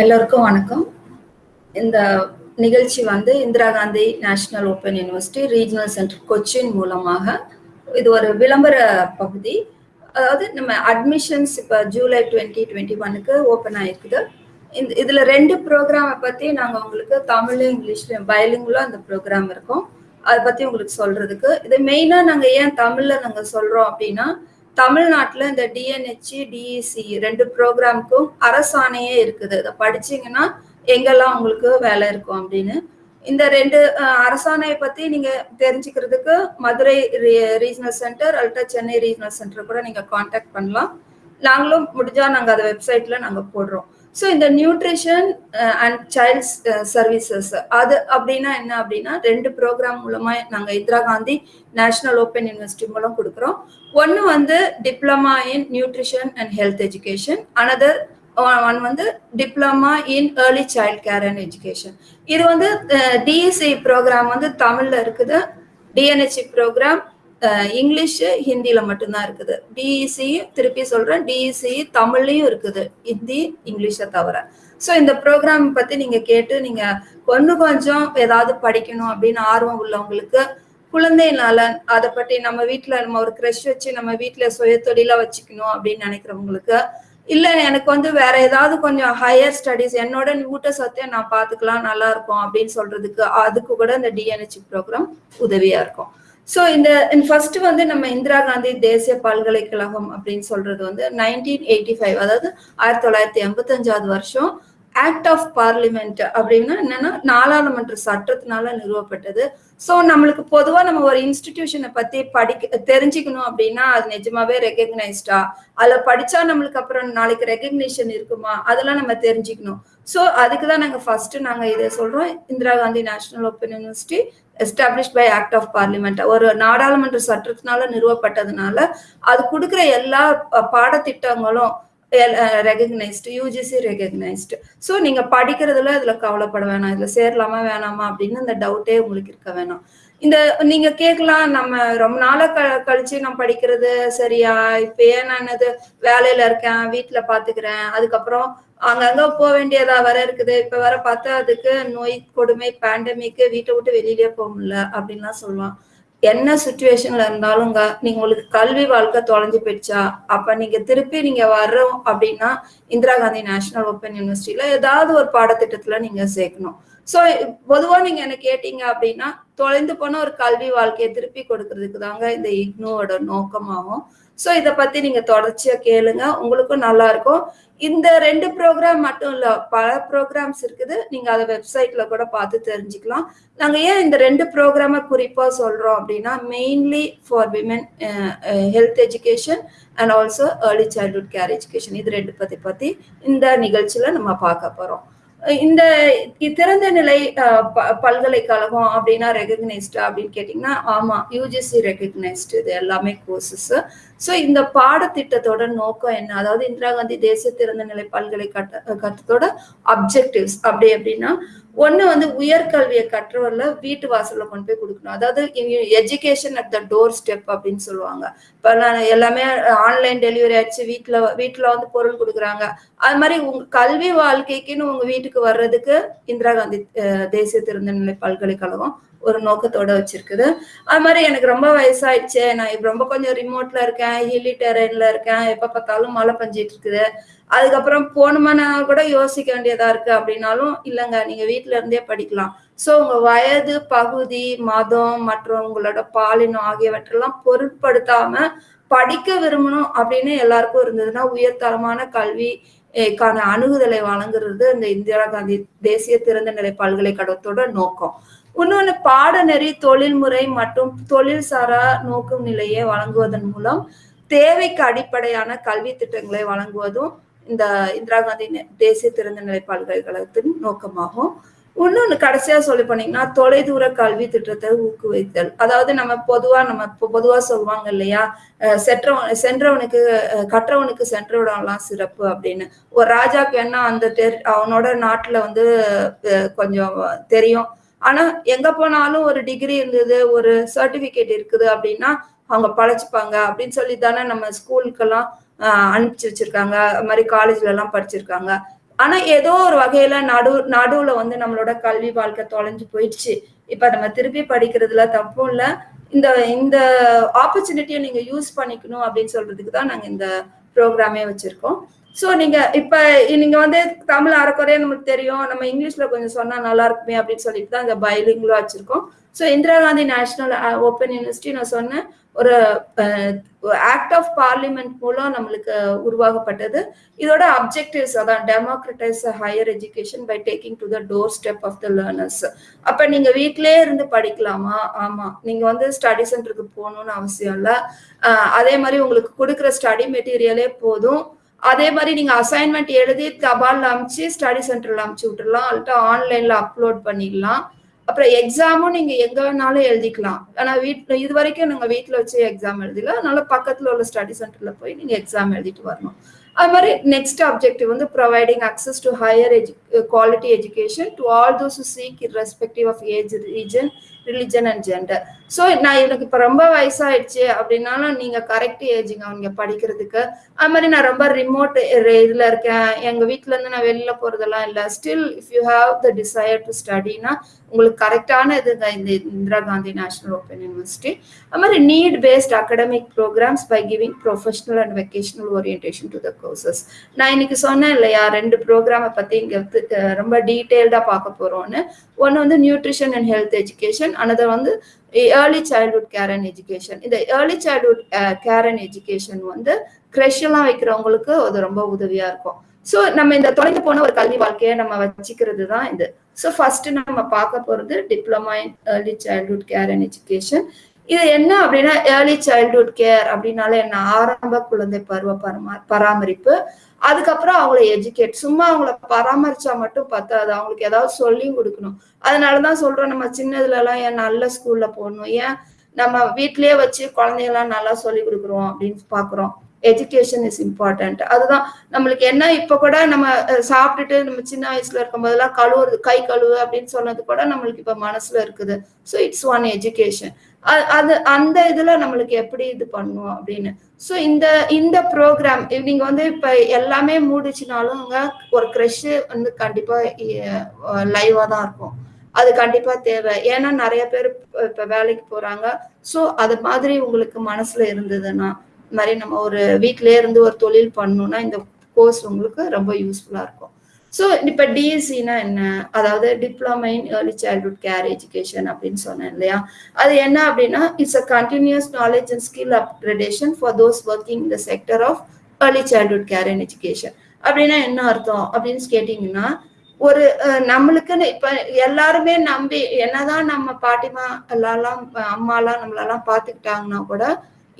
எல்லோருக்கும் வணக்கம். இந்த நிகழ்ச்சி வந்து Indira Gandhi national open university regional centre Cochin மூலமாக. இது ஒரு விளம்பர பகுதி. அதாவது நம்ம அட்மிஷன்ஸ் இப்போ ஜூலை டுவெண்ட்டி டுவெண்ட்டி ஒனுக்கு ஓப்பன் ஆயிருக்குது. இந்த இதில் ரெண்டு ப்ரோக்ராமை பற்றி நாங்கள் உங்களுக்கு தமிழ்லையும் இங்கிலீஷ்லையும் பயலிங்குலாம் அந்த ப்ரோக்ராம் இருக்கும். அதை பற்றி உங்களுக்கு சொல்கிறதுக்கு இது மெயினாக நாங்கள் ஏன் தமிழில் நாங்கள் சொல்கிறோம் அப்படின்னா தமிழ்நாட்டில் இந்த டிஎன்ஹெச்சி டிஇசி ரெண்டு ப்ரோக்ராமுக்கும் அரசாணையே இருக்குது. இதை படிச்சீங்கன்னா எங்கெல்லாம் உங்களுக்கு வேலை இருக்கும் அப்படின்னு. இந்த ரெண்டு அரசாணையை பத்தி நீங்க தெரிஞ்சுக்கிறதுக்கு மதுரை ரீஜனல் சென்டர் அல்ட்டா சென்னை ரீஜனல் சென்டர் கூட நீங்க காண்டாக்ட் பண்ணலாம். நாங்களும் முடிஞ்சா நாங்க அதை வெப்சைட்ல நாங்க போடுறோம். ஸோ இந்த நியூட்ரிஷன் அண்ட் சைல்ட்ஸ் சர்வீசஸ் அது அப்படின்னா என்ன அப்படின்னா ரெண்டு ப்ரோக்ராம் மூலமாக நாங்கள் Indira Gandhi national open university மூலம் கொடுக்குறோம். ஒன்று வந்து diploma in nutrition and health education another one வந்து diploma in early child care and education இது வந்து uh, டிஎஸ்சி ப்ரோக்ராம் வந்து தமிழில் இருக்குது. டிஎன்ஹெச்சி ப்ரோக்ராம் இங்கிலீஷ் ஹிந்தியில மட்டும்தான் இருக்குது. டிஇசி திருப்பி சொல்றேன். டிஇசி தமிழ்லையும் இருக்குது. ஹிந்தி இங்கிலீஷை தவிர. ஸோ இந்த ப்ரோக்ராம் பத்தி நீங்க கேட்டு நீங்க கொஞ்சம் கொஞ்சம் ஏதாவது படிக்கணும் அப்படின்னு ஆர்வம் உள்ளவங்களுக்கு குழந்தை நலன் அதை பற்றி நம்ம வீட்டில் நம்ம ஒரு க்ரெஷ் வச்சு நம்ம வீட்டில் சுய தொழிலா வச்சுக்கணும் அப்படின்னு நினைக்கிறவங்களுக்கு இல்ல எனக்கு வந்து வேற ஏதாவது கொஞ்சம் ஹையர் ஸ்டடிஸ் என்னோட ஊட்டச்சத்தை நான் பாத்துக்கலாம் நல்லா இருக்கும் அப்படின்னு சொல்றதுக்கு அதுக்கு கூட இந்த டிஎன்ஹெச் ப்ரோக்ராம் உதவியா இருக்கும். ஸோ இந்த ஃபர்ஸ்ட் வந்து நம்ம இந்திரா காந்தி தேசிய பல்கலைக்கழகம் அப்படின்னு சொல்றது வந்து நைன்டீன் எயிட்டி ஃபைவ் அதாவது ஆயிரத்தி தொள்ளாயிரத்தி எண்பத்தஞ்சாவது வருஷம் ஆக்ட் ஆஃப் பார்லிமெண்ட் அப்படின்னா என்னன்னா நாடாளுமன்ற சட்டத்தினால நிறுவப்பட்டது. ஸோ நம்மளுக்கு பொதுவாக நம்ம ஒரு இன்ஸ்டிடியூஷனை பத்தி படிக்க தெரிஞ்சுக்கணும் அப்படின்னா அது நிஜமாவே ரெகக்னைஸ்டா அதில் படிச்சா நம்மளுக்கு அப்புறம் நாளைக்கு ரெக்கக்னிஷன் இருக்குமா? அதெல்லாம் நம்ம தெரிஞ்சுக்கணும். ஸோ அதுக்கு தான் நாங்கள் ஃபர்ஸ்ட் நாங்கள் இதை சொல்றோம். Indira Gandhi national open university establish by act of parliament ஒரு நாடாளுமன்ற சட்டத்தினால நிறுவப்பட்டதுனால அது கொடுக்குற எல்லா பாடத்திட்டங்களும் ரெகக்னைஸ்டு யூஜிசி ரெகக்னைஸ்டு ஸோ நீங்கள் படிக்கிறதுல இதில் கவலைப்பட வேணாம். இதில் சேரலாமா வேணாமா அப்படின்னு இந்த டவுட்டே உங்களுக்கு இருக்க வேணாம். இந்த நீங்க கேட்கலாம் நம்ம ரொம்ப நாளா க கழிச்சு நான் படிக்கிறது சரியா? இப்போ ஏன் நான் இது வேலையில இருக்கேன் வீட்டுல பாத்துக்கிறேன் அதுக்கப்புறம் அங்கங்க போக வேண்டியதா வர இருக்குது. இப்ப வர பார்த்தா அதுக்கு நோய் கொடுமை பேண்டமிக்கு வீட்டை விட்டு வெளியிலேயே போக முடியல அப்படின்லாம் சொல்லலாம் என்ன சுச்சுவேஷன்ல இருந்தாலுங்க நீங்க உங்களுக்கு கல்வி வாழ்க்கை தொலைஞ்சு போயிடுச்சா? அப்ப நீங்க திருப்பி நீங்க வர்றோம் அப்படின்னா இந்திரா காந்தி நேஷனல் ஓப்பன் யூனிவர்சிட்டியில ஏதாவது ஒரு பாடத்திட்டத்துல நீங்க சேர்க்கணும். ஸோ பொதுவா நீங்க என்ன கேட்டீங்க அப்படின்னா தொலைந்து போன ஒரு கல்வி வாழ்க்கையை திருப்பி கொடுக்கறதுக்கு தாங்க இந்த இக்னோவோட நோக்கமாகும். ஸோ இதை பற்றி நீங்கள் தொடர்ச்சியாக கேளுங்க. உங்களுக்கும் நல்லா இருக்கும். இந்த ரெண்டு ப்ரோக்ராம் மட்டும் இல்லை பல ப்ரோக்ராம்ஸ் இருக்குது. நீங்கள் அதை வெப்சைட்டில் கூட பார்த்து தெரிஞ்சுக்கலாம். நாங்கள் ஏன் இந்த ரெண்டு ப்ரோக்ராமை குறிப்பாக சொல்கிறோம் அப்படின்னா mainly for women health education and also early childhood care education இது ரெண்டு பற்றி பற்றி இந்த நிகழ்ச்சியில் நம்ம பார்க்க போகிறோம் இந்த திறந்த நிலை பல்கலைக்கழகம் அப்படின்னா ரெகக்னைஸ்டா அப்படின்னு கேட்டிங்கன்னா ஆமாம் யூஜிசி ரெகக்னைஸ்டு இது எல்லாமே கோர்சஸ் ஸோ இந்த பாடத்திட்டத்தோட நோக்கம் என்ன? அதாவது இந்திரா காந்தி தேசிய திறந்த நிலை பல்கலைக்கழகத்தோட அப்ஜெக்டிவ்ஸ் அப்படி அப்படின்னா ஒண்ணு வந்து உயர்கல்வியை கற்றவர்ல வீட்டு வாசல்ல கொண்டு போய் கொடுக்கணும். அதாவது education at the door step அப்படின்னு சொல்லுவாங்க. இப்ப நான் எல்லாமே ஆன்லைன் டெலிவரி ஆயிடுச்சு வீட்டுல வீட்டுல வந்து பொருள் கொடுக்குறாங்க. அது மாதிரி உங்க கல்வி வாழ்க்கைக்குன்னு உங்க வீட்டுக்கு வர்றதுக்கு இந்திரா காந்தி தேசிய திறந்தநிலை பல்கலைக்கழகம் ஒரு நோக்கத்தோட வச்சிருக்குது. அது மாதிரி எனக்கு ரொம்ப வயசாயிடுச்சு. நான் இப்ப ரொம்ப கொஞ்சம் ரிமோட்ல இருக்கேன். ஹில்லி டெரெயின்ல இருக்கேன். எப்ப பார்த்தாலும் மழை பஞ்சிட்டு இருக்குது. அதுக்கப்புறம் போகணுமானா கூட யோசிக்க வேண்டியதா இருக்கு அப்படின்னாலும் இல்லைங்க நீங்க வீட்டுல இருந்தே படிக்கலாம். சோ உங்க வயது பகுதி மதம் மற்றும் உங்களோட பாலினம் ஆகியவற்றெல்லாம் பொருட்படுத்தாம படிக்க விரும்பணும் அப்படின்னு எல்லாருக்கும் இருந்ததுன்னா உயர்தரமான கல்வி கான அணுகுதலை வழங்குறது இந்த இந்திரா காந்தி தேசிய திறந்த நிலை பல்கலைக்கழகத்தோட நோக்கம். இன்னொன்று பாடநெறி தொழில்முறை மற்றும் தொழில் சாரா நோக்கும் நிலையை வழங்குவதன் மூலம் தேவைக்கு அடிப்படையான கல்வி திட்டங்களை வழங்குவதும் இந்த இந்திரா காந்தி தேசிய திறந்தநிலை பல்கலைக்கழகத்தின் நோக்கமாகும். இன்னொன்று கடைசியா சொல்லி போனீங்கன்னா தொலைதூர கல்வி திட்டத்தை ஊக்குவித்தல். அதாவது நம்ம பொதுவா நம்ம பொதுவா சொல்லுவாங்க இல்லையா? சென்றவன் சென்றவனுக்கு கற்றவனுக்கு சென்றவிடம்லாம் சிறப்பு அப்படின்னு. ஒரு ராஜாக்கு வேணா அந்த அவனோட நாட்டுல வந்து கொஞ்சம் தெரியும். ஆனா எங்க போனாலும் ஒரு டிகிரி இருந்தது ஒரு சர்டிபிகேட் இருக்குது அப்படின்னா அவங்க பழச்சிப்பாங்க அப்படின்னு சொல்லி தானே நம்ம ஸ்கூலுக்கெல்லாம் அனுப்பிச்சு வச்சிருக்காங்க. அது மாதிரி காலேஜ்ல எல்லாம் படிச்சிருக்காங்க. ஆனா ஏதோ ஒரு வகையில நடு நடுவுல வந்து நம்மளோட கல்வி வாழ்க்கை தொலைஞ்சு போயிடுச்சு. இப்ப நம்ம திருப்பி படிக்கிறதுல தப்பும் இல்ல. இந்த இந்த ஆப்பர்ச்சுனிட்டியை நீங்க யூஸ் பண்ணிக்கணும் அப்படின்னு சொல்றதுக்கு தான் நாங்க இந்த ப்ரோக்ராமே வச்சிருக்கோம். ஸோ நீங்க இப்ப நீங்க வந்து தமிழ் அறக்குறையா நமக்கு தெரியும். நம்ம இங்கிலீஷ்ல கொஞ்சம் சொன்னா நல்லா இருக்குமே அப்படின்னு சொல்லிட்டு தான் இந்த பைலிங்லாம் வச்சிருக்கோம். So Indira Gandhi national open university நான் சொன்னேன். ஒரு ஆக்ட் ஆஃப் பார்லிமெண்ட் மூலம் நம்மளுக்கு உருவாக்கப்பட்டது. இதோட அப்ஜெக்டிவ்ஸ் அதான் democratise higher education by taking to the doorstep of the learners அப்ப நீங்க வீட்லயே இருந்து படிக்கலாமா? ஆமா. நீங்க வந்து ஸ்டடி சென்டருக்கு போகணும்னு அவசியம் இல்லை. அதே மாதிரி உங்களுக்கு கொடுக்குற ஸ்டடி மெட்டீரியலே போதும். அதே மாதிரி நீங்க அசைன்மெண்ட் எழுதி தபாலில் அமுச்சு ஸ்டடி சென்டர்ல அமுச்சு விட்டுடலாம் அல்லட்டா ஆன்லைன்ல அப்லோட் பண்ணிடலாம். அப்புறம் எக்ஸாமும் நீங்க எங்க வேணாலும் எழுதிக்கலாம். ஆனா வீட்ல இது வரைக்கும் நாங்க வீட்டுல வச்சு எக்ஸாம் எழுதில. அதனால பக்கத்துல உள்ள ஸ்டடி சென்டர்ல போய் நீங்க எக்ஸாம் எழுதிட்டு வரணும். அது மாதிரி நெக்ஸ்ட் அப்ஜெக்டிவ் வந்து providing access to higher edu quality education to all those seek respective of age region religion and gender so நான் எனக்கு இப்போ ரொம்ப வயசாயிடுச்சு அப்படின்னாலும் நீங்க கரெக்ட் ஏஜுங்க அவங்க படிக்கிறதுக்கு அது மாதிரி நான் ரொம்ப ரிமோட் இதுல இருக்கேன். எங்க வீட்ல இருந்து நான் வெளியில் போறதெல்லாம் இல்லை. Still if you have the desire to ஸ்டடினா உங்களுக்கு கரெக்டான இதுங்க இந்த Indira Gandhi national open university அது மாதிரி need based academic programmes by giving professional and vocational orientation to the courses நான் இன்னைக்கு சொன்னேன் இல்லையா ரெண்டு ப்ரோக்ராமை பற்றி இங்கே ரொம்ப டீட்டெயில்டா பார்க்க போகிறோன்னு ஒன்று வந்து nutrition and health education another வந்து early childhood care and education இந்த early childhood care and education வந்து க்ரெஷ் வைக்கிறவங்களுக்கு அது ரொம்ப உதவியா இருக்கும். ஸோ நம்ம இந்த தொலைந்து போன ஒரு கல்வி வாழ்க்கையை நம்ம வச்சுக்கிறது தான் இது. ஸோ ஃபர்ஸ்ட் நம்ம பார்க்க போறது diploma in early childhood care and education இது என்ன அப்படின்னா ஏர்லி சைல்ட்ஹுட் கேர் அப்படின்னால என்ன? ஆரம்ப குழந்தை பருவ பரமா பராமரிப்பு. அதுக்கப்புறம் அவங்கள எஜுகேட் சும்மா அவங்கள பராமரிச்சா மட்டும் பத்தாது. அவங்களுக்கு ஏதாவது சொல்லியும் கொடுக்கணும். அதனாலதான் சொல்றோம் நம்ம சின்னதுல எல்லாம் ஏன் நல்ல ஸ்கூல்ல போடணும்? ஏன் நம்ம வீட்லயே வச்சு குழந்தைங்கலாம் நல்லா சொல்லி கொடுக்குறோம் அப்படின்னு பாக்குறோம் எஜுகேஷன் இஸ் இம்பார்ட்டன்ட் அதுதான் நம்மளுக்கு என்ன இப்போ கூட நம்ம சாப்பிட்டுட்டு நம்ம சின்ன வயசுல இருக்கும் போதெல்லாம் கழுவுறது கை கழுவு அப்படின்னு சொன்னது கூட நம்மளுக்கு இப்போ மனசுல இருக்குது. ஸோ இட்ஸ் ஒன் எஜுகேஷன் அது அந்த இதுல நம்மளுக்கு எப்படி இது பண்ணுவோம் அப்படின்னு. ஸோ இந்த இந்த ப்ரோக்ராம் நீங்க வந்து இப்ப எல்லாமே மூடிச்சுனாலும் ஒரு க்ரெஷ் வந்து கண்டிப்பா லைவா தான் இருக்கும். அது கண்டிப்பா தேவை. ஏன்னா நிறைய பேர் இப்ப வேலைக்கு போறாங்க. ஸோ அது மாதிரி உங்களுக்கு மனசுல இருந்ததுன்னா மாதிரி நம்ம ஒரு வீட்டிலே இருந்து ஒரு தொழில் பண்ணணும்னா இந்த கோர்ஸ் உங்களுக்கு ரொம்ப யூஸ்ஃபுல்லாக இருக்கும். ஸோ இப்போ டிஎஸ்சினா என்ன? அதாவது diploma in early childhood care education அப்படின்னு சொன்னேன் இல்லையா? அது என்ன அப்படின்னா it's a continuous knowledge and skill upgradation for those working the sector of early childhood care and education அப்படின்னா என்ன அர்த்தம் அப்படின்னு கேட்டிங்கன்னா ஒரு நம்மளுக்குன்னு இப்ப எல்லாருமே நம்பி என்னதான் நம்ம பாட்டிமா எல்லாம் அம்மாலாம் நம்மளெல்லாம் பாத்துக்கிட்டாங்கன்னா கூட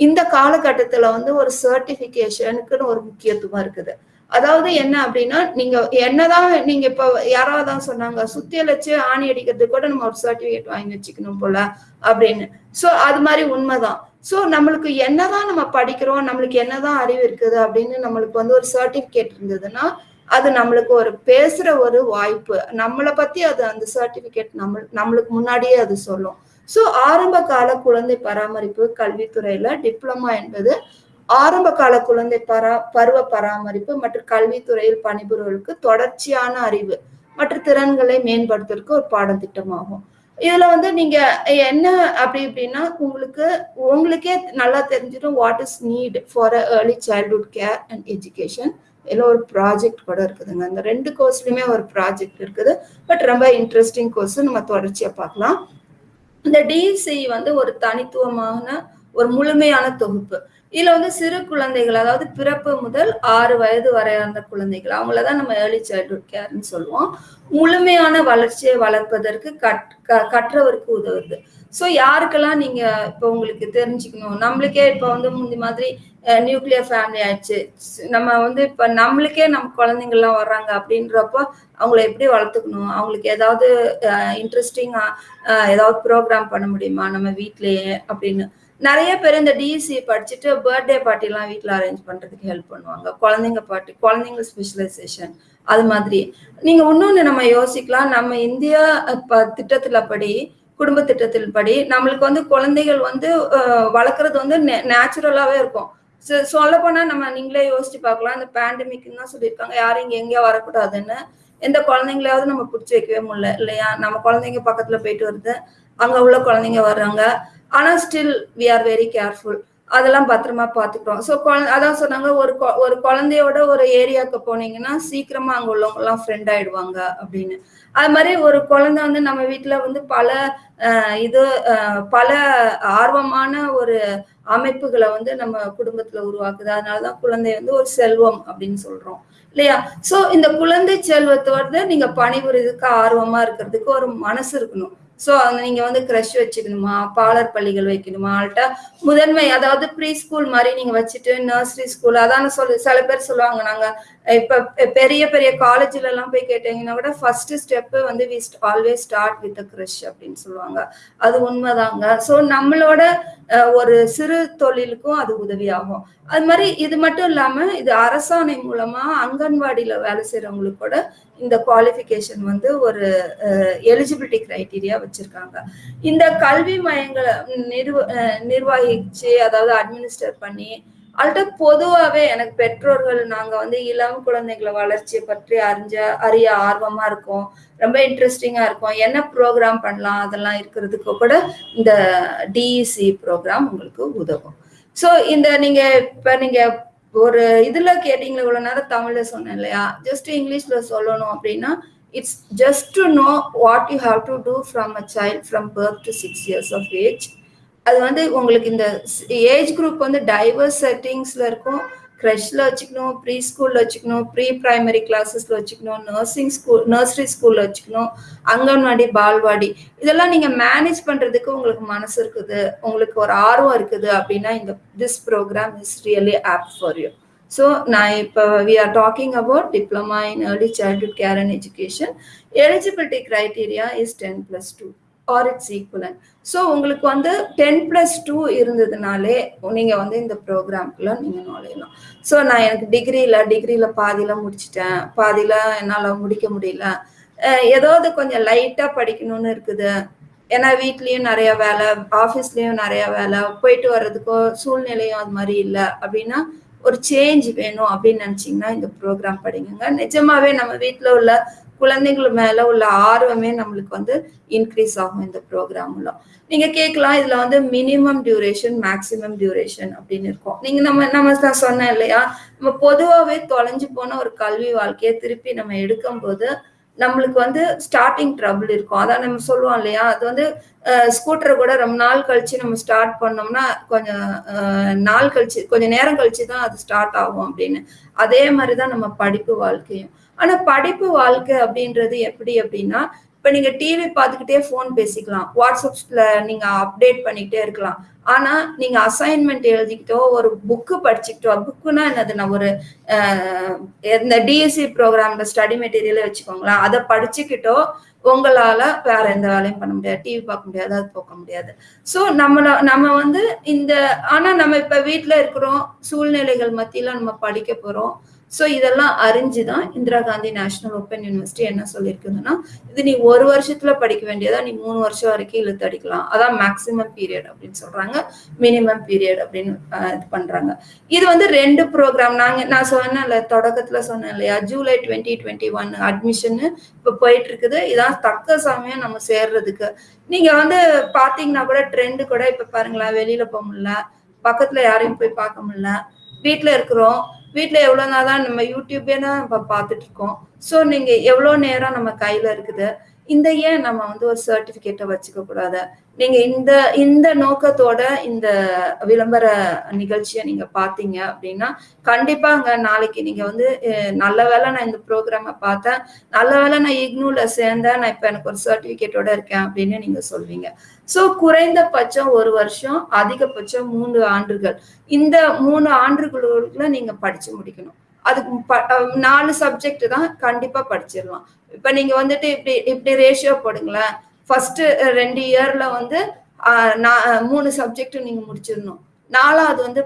இந்த காலகட்டத்துல வந்து ஒரு சர்டிபிகேஷனுக்குன்னு ஒரு முக்கியத்துவம் இருக்குது. அதாவது என்ன அப்படின்னா நீங்க என்னதான் நீங்க இப்ப யாராவது தான் சொன்னாங்க சுத்தியல் வச்சு ஆணி அடிக்கிறது கூட நம்ம ஒரு சர்டிபிகேட் வாங்கி வச்சுக்கணும் போல அப்படின்னு. சோ அது மாதிரி உண்மைதான். ஸோ நம்மளுக்கு என்னதான் நம்ம படிக்கிறோம் நம்மளுக்கு என்னதான் அறிவு இருக்குது அப்படின்னு நம்மளுக்கு வந்து ஒரு சர்டிபிகேட் இருந்ததுன்னா அது நம்மளுக்கு ஒரு பேசுற ஒரு வாய்ப்பு. நம்மளை பத்தி அது அந்த சர்டிபிகேட் நம்ம நம்மளுக்கு முன்னாடியே அது சொல்லும். ஸோ ஆரம்ப கால குழந்தை பராமரிப்பு கல்வித்துறையில டிப்ளமா என்பது ஆரம்ப கால குழந்தை பரா பருவ பராமரிப்பு மற்றும் கல்வித்துறையில் பணிபுரிவர்களுக்கு தொடர்ச்சியான அறிவு மற்றும் திறன்களை மேம்படுத்துறதுக்கு ஒரு பாடத்திட்டமாகும். இதுல வந்து நீங்க என்ன அப்படி இப்படின்னா உங்களுக்கு உங்களுக்கே நல்லா தெரிஞ்சிடும் what is need for a early childhood care and education இதில் ஒரு ப்ராஜெக்ட் கூட இருக்குதுங்க. அந்த ரெண்டு கோர்ஸ்லயுமே ஒரு ப்ராஜெக்ட் இருக்குது. பட் ரொம்ப இன்ட்ரெஸ்டிங் கோர்ஸ் நம்ம தொடர்ச்சியா பார்க்கலாம். இந்த டிசி வந்து ஒரு தனித்துவமான ஒரு முழுமையான தொகுப்பு. இதுல வந்து சிறு குழந்தைகள் அதாவது பிறப்பு முதல் ஆறு வயது வரையான குழந்தைகள் அவங்களதான் நம்ம ஏர்லி சைல்ட்ஹுட் கேர்னு சொல்லுவோம். முழுமையான வளர்ச்சியை வளர்ப்பதற்கு கட் கற்றவருக்கு உதவுது. ஸோ யாருக்கெல்லாம் நீங்க இப்போ உங்களுக்கு தெரிஞ்சுக்கணும் நம்மளுக்கே இப்போ வந்து முந்தி மாதிரி நியூக்ளியர் ஃபேமிலி ஆயிடுச்சு. நம்ம வந்து இப்போ நம்மளுக்கே நம்ம குழந்தைங்கள்லாம் வர்றாங்க அப்படின்றப்போ அவங்கள எப்படி வளர்த்துக்கணும்? அவங்களுக்கு ஏதாவது இன்ட்ரெஸ்டிங்கா ஏதாவது ப்ரோக்ராம் பண்ண முடியுமா நம்ம வீட்லயே அப்படின்னு. நிறைய பேர் இந்த டிசி படிச்சுட்டு பர்த்டே பார்ட்டிலாம் வீட்டில் அரேஞ்ச் பண்றதுக்கு ஹெல்ப் பண்ணுவாங்க. குழந்தைங்க பார்ட்டி குழந்தைங்க ஸ்பெஷலைசேஷன் அது மாதிரி. நீங்க இன்னொன்னு நம்ம யோசிக்கலாம். நம்ம இந்தியா திட்டத்துல படி குடும்ப திட்டத்தில் படி நம்மளுக்கு வந்து குழந்தைகள் வந்து வளர்க்குறது வந்து நேச்சுரலாவே இருக்கும். சொல்ல போனா நம்ம நீங்களே யோசிச்சு பார்க்கலாம். இந்த பேண்டமிக்னு தான் சொல்லியிருக்காங்க. யாரும் இங்க எங்கேயோ வரக்கூடாதுன்னு. எந்த குழந்தைங்களையாவது நம்ம பிடிச்சி வைக்கவே முடியல இல்லையா? நம்ம குழந்தைங்க பக்கத்துல போயிட்டு வருது. அங்க உள்ள குழந்தைங்க வர்றாங்க. ஆனா still we are very careful அதெல்லாம் பத்திரமா பாத்துக்கிறோம். ஸோ அதான் சொன்னாங்க ஒரு ஒரு குழந்தையோட ஒரு ஏரியாவுக்கு போனீங்கன்னா சீக்கிரமா அங்க உள்ளவங்க எல்லாம் ஃப்ரெண்ட் ஆயிடுவாங்க அப்படின்னு. அது மாதிரி ஒரு குழந்தை வந்து நம்ம வீட்டுல வந்து பல இது பல ஆர்வமான ஒரு அமைப்புகளை வந்து நம்ம குடும்பத்துல உருவாக்குது. அதனாலதான் குழந்தை வந்து ஒரு செல்வம் அப்படின்னு சொல்றோம். இல்லையா? சோ இந்த குழந்தை செல்வத்தோட நீங்க பணிபுரிறதுக்கு ஆர்வமா இருக்கிறதுக்கு ஒரு மனசு இருக்கணும். ஸோ அங்க நீங்க வந்து க்ரஷ் வச்சுக்கணுமா? பாலர் பள்ளிகள் வைக்கணுமா? அவள்கிட்ட முதன்மை அதாவது ப்ரீ ஸ்கூல் மாதிரி நீங்க வச்சுட்டு நர்சரி ஸ்கூல் அதான சொல்லு சில பேர் சொல்லுவாங்க நாங்க இப்போ பெரிய பெரிய காலேஜில் எல்லாம் போய் கேட்டீங்கன்னா கூட ஃபர்ஸ்ட் ஸ்டெப்பு வந்து we always start with creche அப்படின்னு சொல்லுவாங்க. அது உண்மைதாங்க. ஸோ நம்மளோட ஒரு சிறு தொழிலுக்கும் அது உதவியாகும். அது மாதிரி இது மட்டும் இல்லாமல் இது அரசாணை மூலமா அங்கன்வாடியில் வேலை செய்கிறவங்களுக்கு கூட இந்த குவாலிஃபிகேஷன் வந்து ஒரு எலிஜிபிலிட்டி கிரைட்டீரியா வச்சிருக்காங்க. இந்த கல்வி மையங்களை நிர்வ நிர்வகிச்சு அதாவது அட்மினிஸ்டர் பண்ணி அதுகிட்ட பொதுவாகவே எனக்கு பெற்றோர்கள் நாங்கள் வந்து இளம் குழந்தைகளை வளர்ச்சியை பற்றி அறிஞ்ச அறிய ஆர்வமாக இருக்கும். ரொம்ப இன்ட்ரெஸ்டிங்காக இருக்கும். என்ன ப்ரோக்ராம் பண்ணலாம்? அதெல்லாம் இருக்கிறதுக்கு கூட இந்த டிஇசி ப்ரோக்ராம் உங்களுக்கு உதவும். ஸோ இந்த நீங்கள் இப்போ நீங்கள் ஒரு இதில் கேட்டீங்களா இவ்வளோ நேரம் தமிழில் சொன்னேன் இல்லையா? ஜஸ்ட் இங்கிலீஷில் சொல்லணும் அப்படின்னா it's just to know what you have to do from a child from birth to six years of age அது வந்து உங்களுக்கு இந்த ஏஜ் குரூப் வந்து டைவர்ஸ் செட்டிங்ஸ்ல இருக்கும். க்ரெஷ்ல வச்சுக்கணும் ப்ரீ ஸ்கூல்ல வச்சுக்கணும் ப்ரீ பிரைமரி கிளாஸஸ்ல வச்சுக்கணும் நர்சிங் ஸ்கூல் நர்சரி ஸ்கூல்ல வச்சுக்கணும் அங்கன்வாடி பால்வாடி. இதெல்லாம் நீங்க மேனேஜ் பண்றதுக்கு உங்களுக்கு மனசு இருக்குது. உங்களுக்கு ஒரு ஆர்வம் இருக்குது அப்படின்னா இந்த this programme is really apt for you so நான் இப்போ we are talking about diploma in early childhood care and education eligibility criteria is ten plus two or it's equivalent so உங்களுக்கு வந்து டென் ப்ளஸ் டூ இருந்ததுனாலே நீங்கள் வந்து இந்த ப்ரோக்ராம்குள்ள நீங்கள் நுழையலாம். So நான் எனக்கு டிகிரியில் டிகிரியில் பாதியில் முடிச்சிட்டேன். பாதியில் என்னால் முடிக்க முடியல. ஏதாவது கொஞ்சம் லைட்டாக படிக்கணும்னு இருக்குது. ஏன்னா வீட்லேயும் நிறைய வேலை ஆஃபீஸ்லேயும் நிறைய வேலை போயிட்டு வர்றதுக்கோ சூழ்நிலையும் அது மாதிரி இல்லை. அப்படின்னா ஒரு சேஞ்ச் வேணும் அப்படின்னு நினச்சிங்கன்னா இந்த ப்ரோக்ராம் படிங்க. நிஜமாவே நம்ம வீட்டில் உள்ள குழந்தைகள் மேல உள்ள ஆர்வமே நம்மளுக்கு வந்து இன்க்ரீஸ் ஆகும் இந்த ப்ரோக்ராம்ல நீங்க கேட்கலாம் இதுல வந்து மினிமம் டியூரேஷன் மேக்சிமம் டியூரேஷன் அப்படின்னு இருக்கும். நீங்க நம்ம நம்ம நான் சொன்னேன் இல்லையா? நம்ம பொதுவாகவே தொலைஞ்சு போன ஒரு கல்வி வாழ்க்கையை திருப்பி நம்ம எடுக்கும் போது நம்மளுக்கு வந்து ஸ்டார்டிங் ட்ரபிள் இருக்கும். அதான் நம்ம சொல்லுவோம் இல்லையா? அது வந்து ஸ்கூட்டரை கூட ரொம்ப நாள் கழிச்சு நம்ம ஸ்டார்ட் பண்ணோம்னா கொஞ்சம் நாள் கழிச்சு கொஞ்சம் நேரம் கழிச்சு தான் அது ஸ்டார்ட் ஆகும் அப்படின்னு. அதே மாதிரி தான் நம்ம படிப்பு வாழ்க்கையும். ஆனா படிப்பு வாழ்க்கை அப்படின்றது எப்படி அப்படின்னா இப்ப நீங்க டிவி பார்த்துக்கிட்டே போன் பேசிக்கலாம். வாட்ஸ்அப்ல நீங்க அப்டேட் பண்ணிக்கிட்டே இருக்கலாம். ஆனா நீங்க அசைன்மெண்ட் எழுதிக்கிட்டோ ஒரு புக்கு படிச்சுக்கிட்டோ புக்குனா என்னது? நான் ஒரு இந்த டிஎஸ்சி ப்ரோக்ராம்ல ஸ்டடி மெட்டீரியலே வச்சுக்கோங்களேன். அதை படிச்சுக்கிட்டோ உங்களால வேற எந்த வேலையும் பண்ண முடியாது. டிவி பார்க்க முடியாது அது போக்க முடியாது. ஸோ நம்மள நம்ம வந்து இந்த ஆனா நம்ம இப்ப வீட்டுல இருக்கிறோம். சூழ்நிலைகள் மத்தியில நம்ம படிக்க போறோம். ஸோ இதெல்லாம் அறிஞ்சு தான் Indira Gandhi national open university என்ன சொல்லியிருக்குதுன்னா இது நீ ஒரு வருஷத்துல படிக்க வேண்டியதா நீ மூணு வருஷம் வரைக்கும் இழுத்து அடிக்கலாம். அதான் மேக்சிமம் பீரியட் அப்படின்னு சொல்றாங்க. மினிமம் பீரியட் அப்படின்னு இது பண்றாங்க. இது வந்து ரெண்டு ப்ரோக்ராம் நாங்க நான் சொன்னேன்ல தொடக்கத்துல சொன்னேன் இல்லையா? July twenty twenty one admission இப்போ போயிட்டு இருக்குது இதான் தக்க சமயம் நம்ம சேர்றதுக்கு. நீங்க வந்து பாத்தீங்கன்னா கூட ட்ரெண்டு கூட இப்ப பாருங்களேன் வெளியில போக முடியல பக்கத்துல யாரையும் போய் பார்க்க முடியல வீட்டுல இருக்கிறோம். வீட்டுல எவ்வளவு நாள் தான் நம்ம யூடியூபே தான் நம்ம பார்த்துட்டு இருக்கோம் ஸோ நீங்க எவ்வளவு நேரம் நம்ம கையில இருக்குது? இந்த ஏன் நம்ம வந்து ஒரு சர்டிஃபிகேட்டை வச்சுக்க கூடாது? நீங்க இந்த இந்த நோக்கத்தோட இந்த விளம்பர நிகழ்ச்சியை நீங்க பாத்தீங்க அப்படின்னா கண்டிப்பாங்க நாளைக்கு நீங்க வந்து நல்ல வேலை நான் இந்த ப்ரோக்ராம பார்த்தேன். நல்ல வேலை நான் இக்னூல சேர்ந்தேன். நான் இப்ப எனக்கு ஒரு சர்டிபிகேட்டோட இருக்கேன் அப்படின்னு நீங்க சொல்வீங்க. சோ குறைந்தபட்சம் ஒரு வருஷம் அதிகபட்சம் மூணு ஆண்டுகள். இந்த மூணு ஆண்டுகளுக்குள்ள நீங்க படிச்சு முடிக்கணும். அதுக்கு நாலு சப்ஜெக்ட் தான் கண்டிப்பா படிச்சிடலாம். இப்ப நீங்க வந்துட்டு இப்படி இப்படி ரேஷியோ போடுங்களேன். ஃபர்ஸ்ட் ரெண்டு இயர்ல வந்து மூணு சப்ஜெக்ட் நீங்க முடிச்சிடணும். நாலாவது வந்து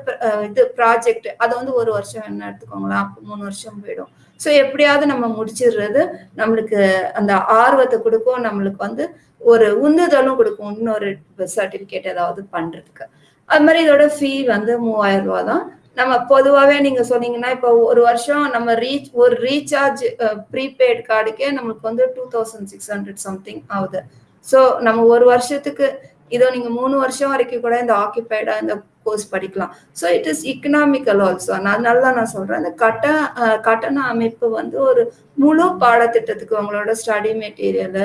இது ப்ராஜெக்ட் அதை வந்து ஒரு வருஷம் என்ன எடுத்துக்கோங்களேன். அப்போ மூணு வருஷம் போயிடும். ஸோ எப்படியாவது நம்ம முடிச்சிடுறது நம்மளுக்கு அந்த ஆர்வத்தை கொடுக்கும். நம்மளுக்கு வந்து ஒரு உந்துதலும் கொடுக்கும். இன்னொரு சர்டிபிகேட் ஏதாவது பண்றதுக்கு. அது மாதிரி இதோட ஃபீ வந்து மூவாயிரம் ரூபா தான். நம்ம பொதுவாகவே நீங்க சொன்னீங்கன்னா இப்போ ஒரு வருஷம் நம்ம ரீச் ஒரு ரீசார்ஜ் ப்ரீபெய்ட் கார்டுக்கே நம்மளுக்கு வந்து two thousand six hundred something ஆகுது. ஸோ நம்ம ஒரு வருஷத்துக்கு இதோ நீங்க மூணு வருஷம் வரைக்கும் கூட இந்த ஆக்கிபைடா இந்த கோர்ஸ் படிக்கலாம். So it is economical also நான் நல்லா நான் சொல்றேன். இந்த கட்ட கட்டண அமைப்பு வந்து ஒரு முழு பாடத்திட்டத்துக்கு உங்களோட ஸ்டடி மெட்டீரியல்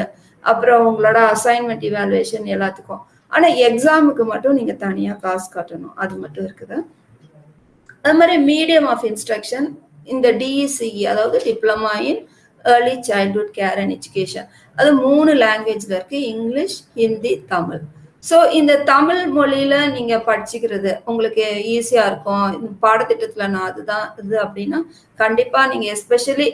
அப்புறம் உங்களோட அசைன்மெண்ட் இவாலுவேஷன் எல்லாத்துக்கும். ஆனால் எக்ஸாமுக்கு மட்டும் நீங்கள் தனியாக காசு கட்டணும். அது மட்டும் இருக்குது. அது மாதிரி மீடியம் ஆஃப் இன்ஸ்ட்ரக்ஷன் இந்த டிஇசிஇ அதாவது diploma in early childhood care and education அது மூணு லாங்குவேஜில் இருக்குது இங்கிலீஷ் ஹிந்தி தமிழ். ஸோ இந்த தமிழ் மொழியில் நீங்கள் படிச்சுக்கிறது உங்களுக்கு ஈஸியாக இருக்கும். இந்த நான் அதுதான் இது அப்படின்னா கண்டிப்பாக நீங்கள் எஸ்பெஷலி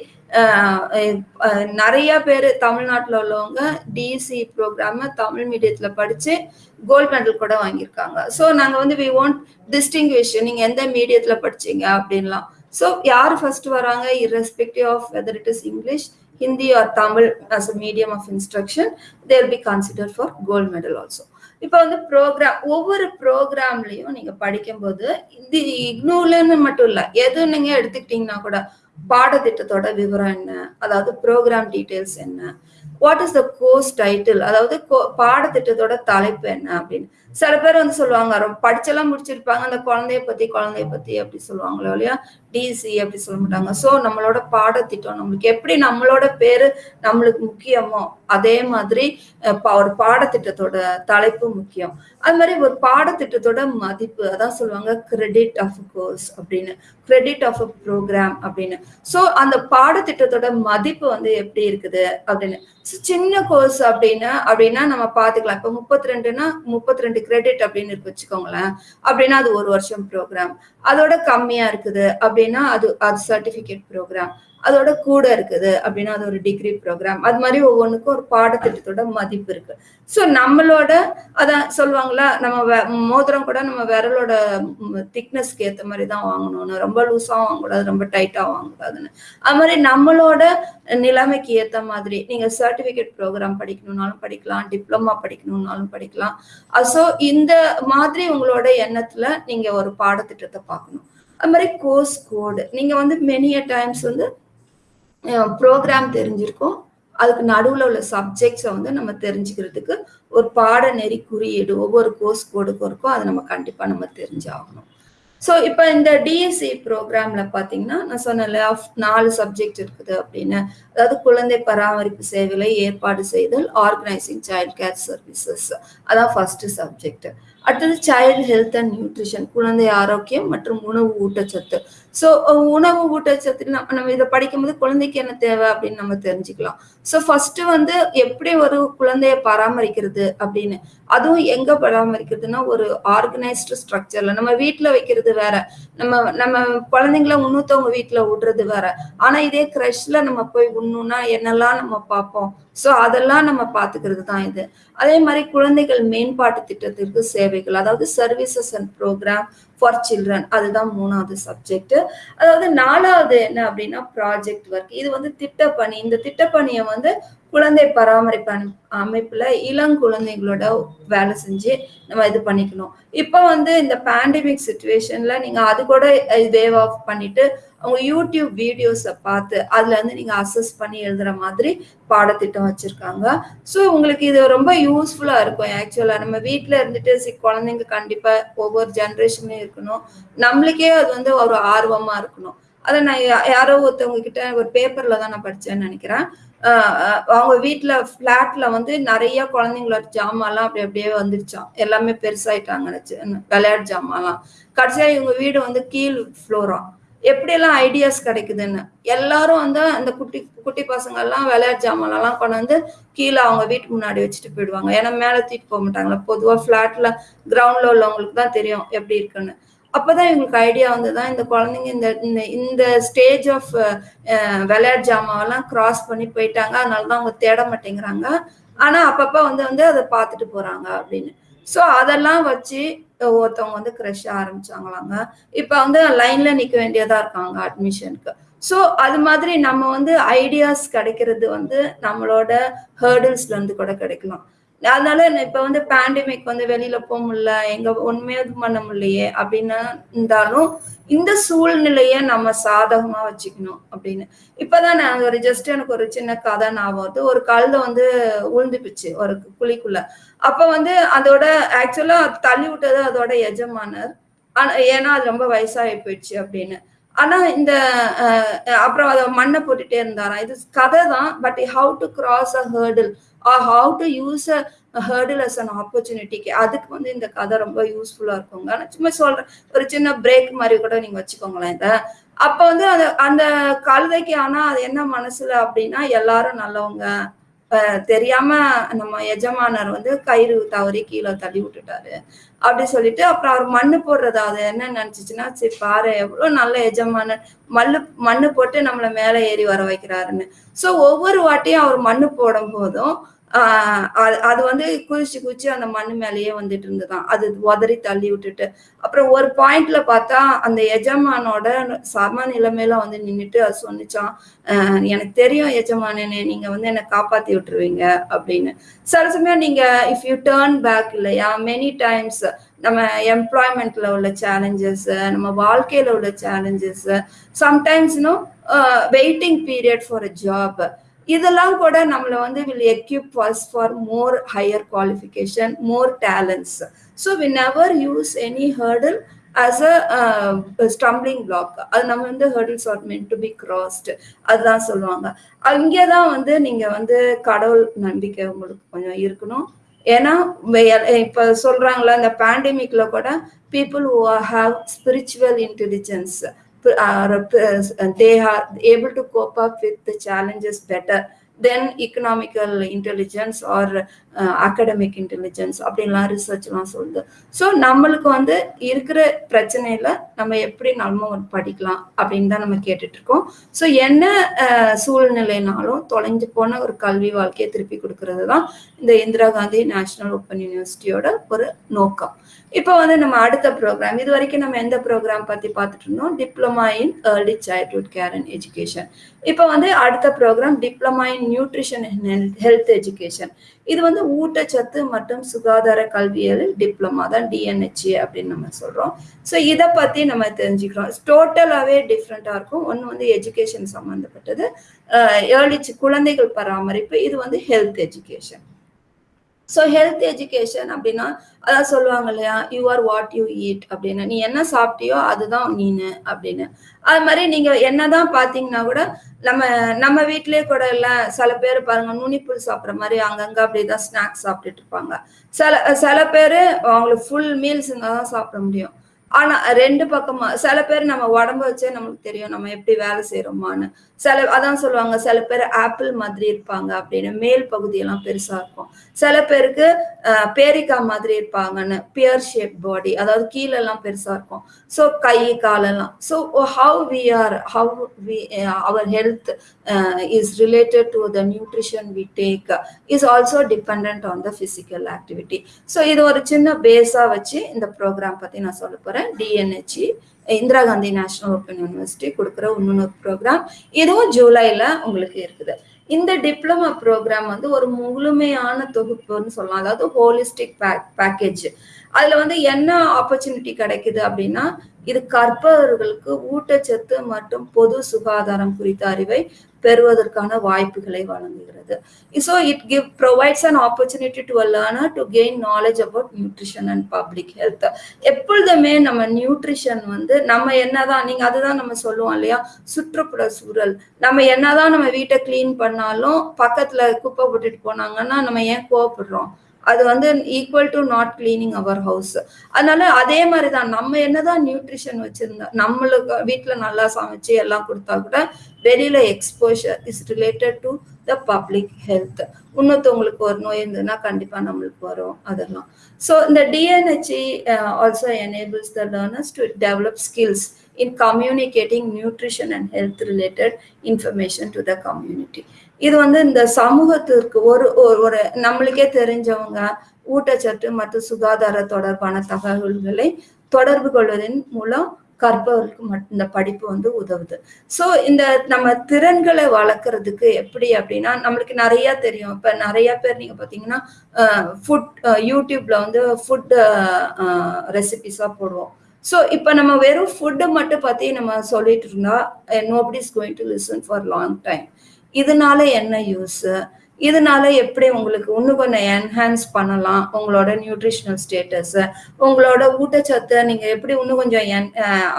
நிறைய பேர் தமிழ்நாட்டில் உள்ளவங்க டிசி ப்ரோக்ராம் தமிழ் மீடியத்தில் படித்து கோல்டு மெடல் கூட வாங்கியிருக்காங்க. ஸோ நாங்கள் வந்து வி வாண்ட் டிஸ்டிங்விஷ் நீங்கள் எந்த மீடியத்தில் படிச்சீங்க அப்படின்லாம். ஸோ யார் ஃபர்ஸ்ட் வராங்க? Irrespective of whether it is English Hindi or Tamil as a medium of instruction there be consider for gold medal also இப்போ வந்து ப்ரோக்ராம் ஒவ்வொரு ப்ரோக்ராம்லையும் நீங்கள் படிக்கும்போது இது இக்னூலன்னு மட்டும் இல்லை எது நீங்கள் எடுத்துக்கிட்டீங்கன்னா கூட பாடத்திட்டத்தோட விவரம் என்ன? அதாவது ப்ரோக்ராம் டீட்டெயில்ஸ் என்ன? What is the course title அதாவது பாடத்திட்டத்தோட தலைப்பு என்ன அப்படின்னு. சில பேர் வந்து சொல்லுவாங்க ரொம்ப படிச்செல்லாம் முடிச்சிருப்பாங்க அந்த குழந்தைய பத்தி குழந்தைய பத்தி அப்படி சொல்லுவாங்களோ இல்லையா? டிசி அப்படி சொல்ல மாட்டாங்க. ஸோ நம்மளோட பாடத்திட்டம் நம்மளுக்கு எப்படி நம்மளோட பேரு நம்மளுக்கு முக்கியமோ அதே மாதிரி ஒரு பாடத்திட்டத்தோட தலைப்பு முக்கியம். அது மாதிரி ஒரு பாடத்திட்டத்தோட மதிப்பு அதான் சொல்லுவாங்க கிரெடிட் ஆஃப் கோர்ஸ் அப்படின்னு. கிரெடிட் ஆஃப் அ ப்ரோக்ராம் அப்படின்னு. ஸோ அந்த பாடத்திட்டத்தோட மதிப்பு வந்து எப்படி இருக்குது அப்படின்னு. சின்ன கோர்ஸ் அப்படின்னா அப்படின்னா நம்ம பார்த்துக்கலாம். இப்போ முப்பத்தி ரெண்டுன்னா முப்பத்தி ரெண்டு கிரெடிட் அப்படின்னு இருக்கு வச்சுக்கோங்களேன். அப்படின்னா அது ஒரு வருஷம் ப்ரோக்ராம் அதோட கம்மியா இருக்குது அப்படின்னா அது அது சர்டிபிகேட் ப்ரோக்ராம் அதோட கூட இருக்குது அப்படின்னா அது ஒரு டிகிரி ப்ரோக்ராம் அது மாதிரி ஒவ்வொன்றுக்கும் ஒரு பாடத்திட்டத்தோட மதிப்பு இருக்கு. ஸோ நம்மளோட அதான் சொல்லுவாங்களா நம்ம மோதிரம் கூட நம்ம விரலோட திக்னஸ்க்கு ஏற்ற மாதிரி தான் வாங்கணும்னு. ரொம்ப லூஸாக வாங்கக்கூடாது ரொம்ப டைட்டாக வாங்கக்கூடாதுன்னு. அது மாதிரி நம்மளோட நிலைமைக்கு ஏற்ற மாதிரி நீங்கள் சர்டிஃபிகேட் ப்ரோக்ராம் படிக்கணும்னாலும் படிக்கலாம் டிப்ளமா படிக்கணும்னாலும் படிக்கலாம். ஸோ இந்த மாதிரி உங்களோட எண்ணத்தில் நீங்கள் ஒரு பாடத்திட்டத்தை பார்க்கணும். அது மாதிரி கோர்ஸ் கோடு நீங்கள் வந்து மெனிய டைம்ஸ் வந்து ப்ரோக்ராம் தெரிஞ்சிருக்கும். அதுக்கு நடுவில் உள்ள சப்ஜெக்ட்ஸை வந்து நம்ம தெரிஞ்சுக்கிறதுக்கு ஒரு பாடநெறி குறியீடு ஒவ்வொரு கோர்ஸ் கோடுக்கும் இருக்கும் அதை நம்ம கண்டிப்பாக நம்ம தெரிஞ்சாகணும். ஸோ இப்போ இந்த டிஎஸ்சி ப்ரோக்ராம்ல பார்த்தீங்கன்னா நான் சொன்னேன்ல நாலு சப்ஜெக்ட் இருக்குது அப்படின்னு. அதாவது குழந்தை பராமரிப்பு சேவைகளை ஏற்பாடு செய்தல் ஆர்கனைசிங் சைல்ட் கேர் சர்வீசஸ் அதான் ஃபர்ஸ்ட் சப்ஜெக்ட் அடுத்தது சைல்டு ஹெல்த் அண்ட் நியூட்ரிஷன் குழந்தை ஆரோக்கியம் மற்றும் உணவு ஊட்டச்சத்து. ஸோ உணவு ஊட்டச்சத்து நம்ம நம்ம இதை படிக்கும்போது குழந்தைக்கு என்ன தேவை அப்படின்னு நம்ம தெரிஞ்சுக்கலாம். ஸோ ஃபர்ஸ்ட் வந்து எப்படி ஒரு குழந்தைய பராமரிக்கிறது அப்படின்னு. அதுவும் எங்க பராமரிக்கிறதுனா ஒரு ஆர்கனைஸ்டு ஸ்ட்ரக்சர்ல நம்ம வீட்டுல வைக்கிறது வேற. நம்ம நம்ம குழந்தைங்கள உன்னூத்தவங்க வீட்டுல விடுறது வேற. ஆனா இதே கிரஷ்ல நம்ம போய் உண்ணுனா என்னெல்லாம் நம்ம பார்ப்போம்? ஸோ அதெல்லாம் நம்ம பார்த்துக்கிறது தான் இது. அதே மாதிரி குழந்தைகள் மேம்பாட்டு திட்டத்திற்கு சேவைகள் அதாவது services and programme for children அதுதான் மூணாவது சப்ஜெக்ட் அதாவது நாலாவது என்ன அப்படின்னா ப்ராஜெக்ட் ஒர்க் இது வந்து திட்டப்பணி. இந்த திட்டப்பணியை வந்து குழந்தை பராமரிப்பு அமைப்புல இளங்குழந்தைகளோட வேலை செஞ்சு நம்ம இது பண்ணிக்கணும். இப்போ வந்து இந்த பேண்டமிக் சுச்சுவேஷன்ல நீங்க அது கூட வேவ் ஆஃப் பண்ணிட்டு அவங்க யூடியூப் வீடியோஸை பார்த்து அதுல இருந்து நீங்க அசஸ் பண்ணி எழுதுற மாதிரி பாடத்திட்டம் வச்சிருக்காங்க. ஸோ உங்களுக்கு இது ரொம்ப யூஸ்ஃபுல்லா இருக்கும். ஆக்சுவலா நம்ம வீட்டில் இருந்துட்டு சி குழந்தைங்க கண்டிப்பா ஒவ்வொரு ஜென்ரேஷன்லயும் இருக்கணும். நம்மளுக்கே அது வந்து ஒரு ஆர்வமா இருக்கணும். அதை நான் யாரோ ஒருத்தவங்க கிட்ட ஒரு பேப்பர்ல தான் நான் படிச்சேன்னு நினைக்கிறேன். அவங்க வீட்டுல பிளாட்ல வந்து நிறைய குழந்தைங்களோட ஜாமான்லாம் அப்படி அப்படியே வந்துருச்சான் எல்லாமே பெருசாயிட்டாங்க விளையாட்டு ஜாமான்லாம் கடைசியா இவங்க வீடு வந்து கீழ் ஃப்ளோரா எப்படியெல்லாம் ஐடியாஸ் கிடைக்குதுன்னு எல்லாரும் வந்து அந்த குட்டி குட்டி பசங்க எல்லாம் விளையாட்டு ஜாமான்லாம் கொண்டு வந்து கீழே அவங்க வீட்டு முன்னாடி வச்சுட்டு போயிடுவாங்க. ஏன்னா மேலே தூக்கிட்டு போக மாட்டாங்களா? பொதுவாக ஃப்ளாட்ல கிரவுண்ட்ல உள்ளவங்களுக்கு தான் தெரியும் எப்படி இருக்குன்னு. அப்பதான் இவங்களுக்கு ஐடியா வந்துதான் இந்த குழந்தைங்க இந்த இந்த ஸ்டேஜ் ஆஃப் விளையாட்டு ஜாமாவெல்லாம் கிராஸ் பண்ணி போயிட்டாங்க. அதனாலதான் அவங்க தேட மாட்டேங்கிறாங்க. ஆனா அப்பப்ப வந்து வந்து அதை பார்த்துட்டு போறாங்க அப்படின்னு. ஸோ அதெல்லாம் வச்சு ஒருத்தவங்க வந்து க்ரஷ் ஆரம்பிச்சாங்களாங்க. இப்போ வந்து லைன்ல நிற்க வேண்டியதா இருக்காங்க அட்மிஷனுக்கு ஸோ அது மாதிரி நம்ம வந்து ஐடியாஸ் கிடைக்கிறது வந்து நம்மளோட ஹேர்டில்ஸ்ல இருந்து கூட கிடைக்கலாம். அதனால இப்ப வந்து பேண்டமிக் வந்து வெளியில போக முடியல எங்க ஒண்ணுமே இது பண்ண முடியலையே அப்படின்னு இருந்தாலும் இந்த சூழ்நிலைய நம்ம சாதகமா வச்சுக்கணும் அப்படின்னு. இப்பதான் நான் ஒரு ஜஸ்ட் எனக்கு ஒரு சின்ன கதை ஞாபகம் வருது. ஒரு கழுத வந்து உழுந்துப்பிச்சு ஒரு குழிக்குள்ள. அப்ப வந்து அதோட ஆக்சுவலா தள்ளி விட்டது அதோட எஜமானர். ஆனா ஏன்னா அது ரொம்ப வயசாகி போயிடுச்சு அப்படின்னு. ஆனா இந்த அப்புறம் அதை மண்ணை போட்டுட்டே இருந்தாராம். இது கதை தான் but how to cross a hurdle how to use a hurdle as an ஆப்பர்ச்சுனிட்டிக்கு அதுக்கு வந்து இந்த கதை ரொம்ப யூஸ்ஃபுல்லா இருக்குங்க நான் சும்மா சொல்றேன். ஒரு சின்ன பிரேக் மாதிரி கூட நீங்க வச்சுக்கோங்களேன் இதை. அப்ப வந்து அந்த அந்த கழுதைக்கு ஆனா அது என்ன மனசுல அப்படின்னா எல்லாரும் நல்லவங்க தெரியாம நம்ம எஜமானர் வந்து கயிறு தவறி கீழே தள்ளி விட்டுட்டாரு. அப்படி சொல்லிட்டு அப்புறம் அவர் மண்ணு போடுறது அது என்ன நினைச்சிச்சுன்னா சரி பாரு எவ்வளவு நல்ல எஜமானர். மல்லு மண்ணு போட்டு நம்மள மேல ஏறி வர வைக்கிறாருன்னு. சோ ஒவ்வொரு வாட்டியும் அவர் மண்ணு போடும் போதும் அது வந்து குதிச்சு குதிச்சு அந்த மண் மேலேயே வந்துட்டு இருந்துதான் அது உதறி தள்ளி விட்டுட்டு. அப்புறம் ஒரு பாயிண்ட்ல பார்த்தா அந்த எஜமானோட சம நிலைமையில வந்து நின்றுட்டு அது சொன்னிச்சான் எனக்கு தெரியும் எஜமானே நீங்க வந்து என்னை காப்பாத்தி விட்டுருவீங்க அப்படின்னு. சில சமயம் நீங்க இஃப் யூ டேர்ன் பேக் இல்லையா மெனி டைம்ஸ் நம்ம எம்ப்ளாய்மெண்ட்ல உள்ள சேலஞ்சஸ் நம்ம வாழ்க்கையில உள்ள சேலஞ்சஸ் சம்டைம்ஸ் இன்னும் waiting period for a job இதெல்லாம் கூட நம்மளை வந்து will equip us for more higher qualification more talents so we never use any hurdle as a stumbling block அது நம்ம வந்து hurdles are meant to be crossed அதுதான் சொல்லுவாங்க. அங்கே தான் வந்து நீங்கள் வந்து கடவுள் நம்பிக்கை உங்களுக்கு கொஞ்சம் இருக்கணும். ஏன்னா இப்போ சொல்கிறாங்களா இந்த பேண்டமிக்கில் கூட people who have spiritual intelligence Uh, uh, they are able to cope up with the challenges better than economical intelligence or academic intelligence அப்படின்லாம் ரிசர்ச்லாம் சொல்லுது. ஸோ நம்மளுக்கு வந்து இருக்கிற பிரச்சனையில நம்ம எப்படி நம்ம படிக்கலாம் அப்படின்னு தான் நம்ம கேட்டுட்டு இருக்கோம். ஸோ என்ன சூழ்நிலைனாலும் தொலைஞ்சு போன ஒரு கல்வி வாழ்க்கையை திருப்பி கொடுக்கறது தான் இந்த இந்திரா காந்தி நேஷனல் ஓப்பன் யூனிவர்சிட்டியோட ஒரு நோக்கம். இப்போ வந்து நம்ம அடுத்த ப்ரோக்ராம் இது வரைக்கும் நம்ம எந்த ப்ரோக்ராம் பற்றி பார்த்துட்டு இருந்தோம் diploma in early childhood care and education இப்போ வந்து அடுத்த programme diploma in nutrition health education இது வந்து ஊட்டச்சத்து மற்றும் சுகாதார கல்வியல் டிப்ளமா தான் டிஎன்ஹெச்ஏ அப்படின்னு நம்ம சொல்கிறோம் ஸோ இதை பற்றி நம்ம தெரிஞ்சுக்கிறோம். டோட்டலாகவே டிஃப்ரெண்ட்டாக இருக்கும். ஒன்று வந்து எஜுகேஷன் சம்மந்தப்பட்டது ஏர்லி குழந்தைகள் பராமரிப்பு இது வந்து health education so health education அப்படின்னா அதான் சொல்லுவாங்க இல்லையா? You are what you eat அப்படின்னு. நீ என்ன சாப்பிட்டியோ அதுதான் நீனு அப்படின்னு. அது மாதிரி நீங்க என்னதான் பாத்தீங்கன்னா கூட நம்ம நம்ம வீட்டிலேயே கூட இல்லை சில பேர் பாருங்க நுனிப்புல் சாப்பிட்ற மாதிரி அங்கங்க அப்படிதான் ஸ்நாக்ஸ் சாப்பிட்டுட்டு இருப்பாங்க. சில சில பேர் அவங்களுக்கு ஃபுல் மீல்ஸ் இருந்தால் தான் சாப்பிட முடியும். ஆனா ரெண்டு பக்கமா சில பேர் நம்ம உடம்ப வச்சே நம்மளுக்கு தெரியும் நம்ம எப்படி வேலை செய்யறோமான்னு சில அதான் சொல்லுவாங்க சில பேர் ஆப்பிள் மாதிரி இருப்பாங்க அப்படின்னு மேல் பகுதியெல்லாம் பெருசா இருக்கும். சில பேருக்கு பேரிக்கா மாதிரி இருப்பாங்கன்னு பியர் ஷேப் பாடி அதாவது கீழே எல்லாம் பெருசா இருக்கும். ஸோ கை காலெல்லாம். So how we are how we our health is related to the nutrition we take is also depend on the physical activity so இது ஒரு சின்ன பேஸா வச்சு இந்த ப்ரோக்ராம் பத்தி நான் சொல்ல போறேன். DNHE Indira Gandhi national open university கொடுக்குற இன்னொரு ப்ரோக்ராம் இதுவும் ஜூலைல உங்களுக்கு இருக்குது. இந்த டிப்ளமா ப்ரோக்ராம் வந்து ஒரு முழுமையான தொகுப்புன்னு சொல்லலாம். அதாவது ஹோலிஸ்டிக் பேக்கேஜ் அதுல வந்து என்ன ஆப்பர்ச்சுனிட்டி கிடைக்குது அப்படின்னா இது கற்பவர்களுக்கு ஊட்டச்சத்து மற்றும் பொது சுகாதாரம் குறித்த அறிவை பெறுவதற்கான வாய்ப்புகளை வழங்குகிறது. So it give provides an opportunity to a learner to gain knowledge about nutrition and public health எப்பொழுதுமே நம்ம நியூட்ரிஷன் வந்து நம்ம என்னதான் நீங்க அதுதான் நம்ம சொல்லுவோம் இல்லையா? சுற்றுப்புற சூழல். நம்ம என்னதான் நம்ம வீட்டை கிளீன் பண்ணாலும் பக்கத்துல குப்பை போட்டுட்டு போனாங்கன்னா நம்ம ஏன் கோவப்படுறோம்? அது வந்து equal to not cleaning our house அதனால அதே மாதிரி தான் நம்ம என்னதான் நியூட்ரிஷன் வச்சிருந்தா நம்மளுக்கு வீட்டில் நல்லா சமைச்சு எல்லாம் கொடுத்தா கூட வெளியில exposure is related to the public health இன்னொருத்தவங்களுக்கு ஒரு நோய் இருந்ததுன்னா கண்டிப்பா நம்மளுக்கு வரும் அதெல்லாம். ஸோ இந்த DNHE also enables the learners to develop skills in communicating nutrition and health related information to the community இது வந்து இந்த சமூகத்திற்கு ஒரு ஒரு நம்மளுக்கே தெரிஞ்சவங்க ஊட்டச்சத்து மற்றும் சுகாதார தொடர்பான தகவல்களை தொடர்பு கொள்வதன் மூலம் கற்பவர்களுக்கு மட்டும் இந்த படிப்பு வந்து உதவுது. ஸோ இந்த நம்ம திறன்களை வளர்க்குறதுக்கு எப்படி அப்படின்னா நம்மளுக்கு நிறையா தெரியும். இப்போ நிறைய பேர் நீங்கள் பார்த்தீங்கன்னா ஃபுட் யூடியூப்ல வந்து ஃபுட் ரெசிபிஸாக போடுவோம். ஸோ இப்போ நம்ம வெறும் ஃபுட்டை மட்டும் பற்றி நம்ம சொல்லிட்டு இருந்தா nobody is going to listen for long time இதனால என்ன யூஸ் இதனால எப்படி உங்களுக்கு இன்னும் கொஞ்சம் என்ஹான்ஸ் பண்ணலாம் உங்களோட நியூட்ரிஷனல் ஸ்டேட்டஸ் உங்களோட ஊட்டச்சத்தை நீங்க எப்படி இன்னும் கொஞ்சம் என்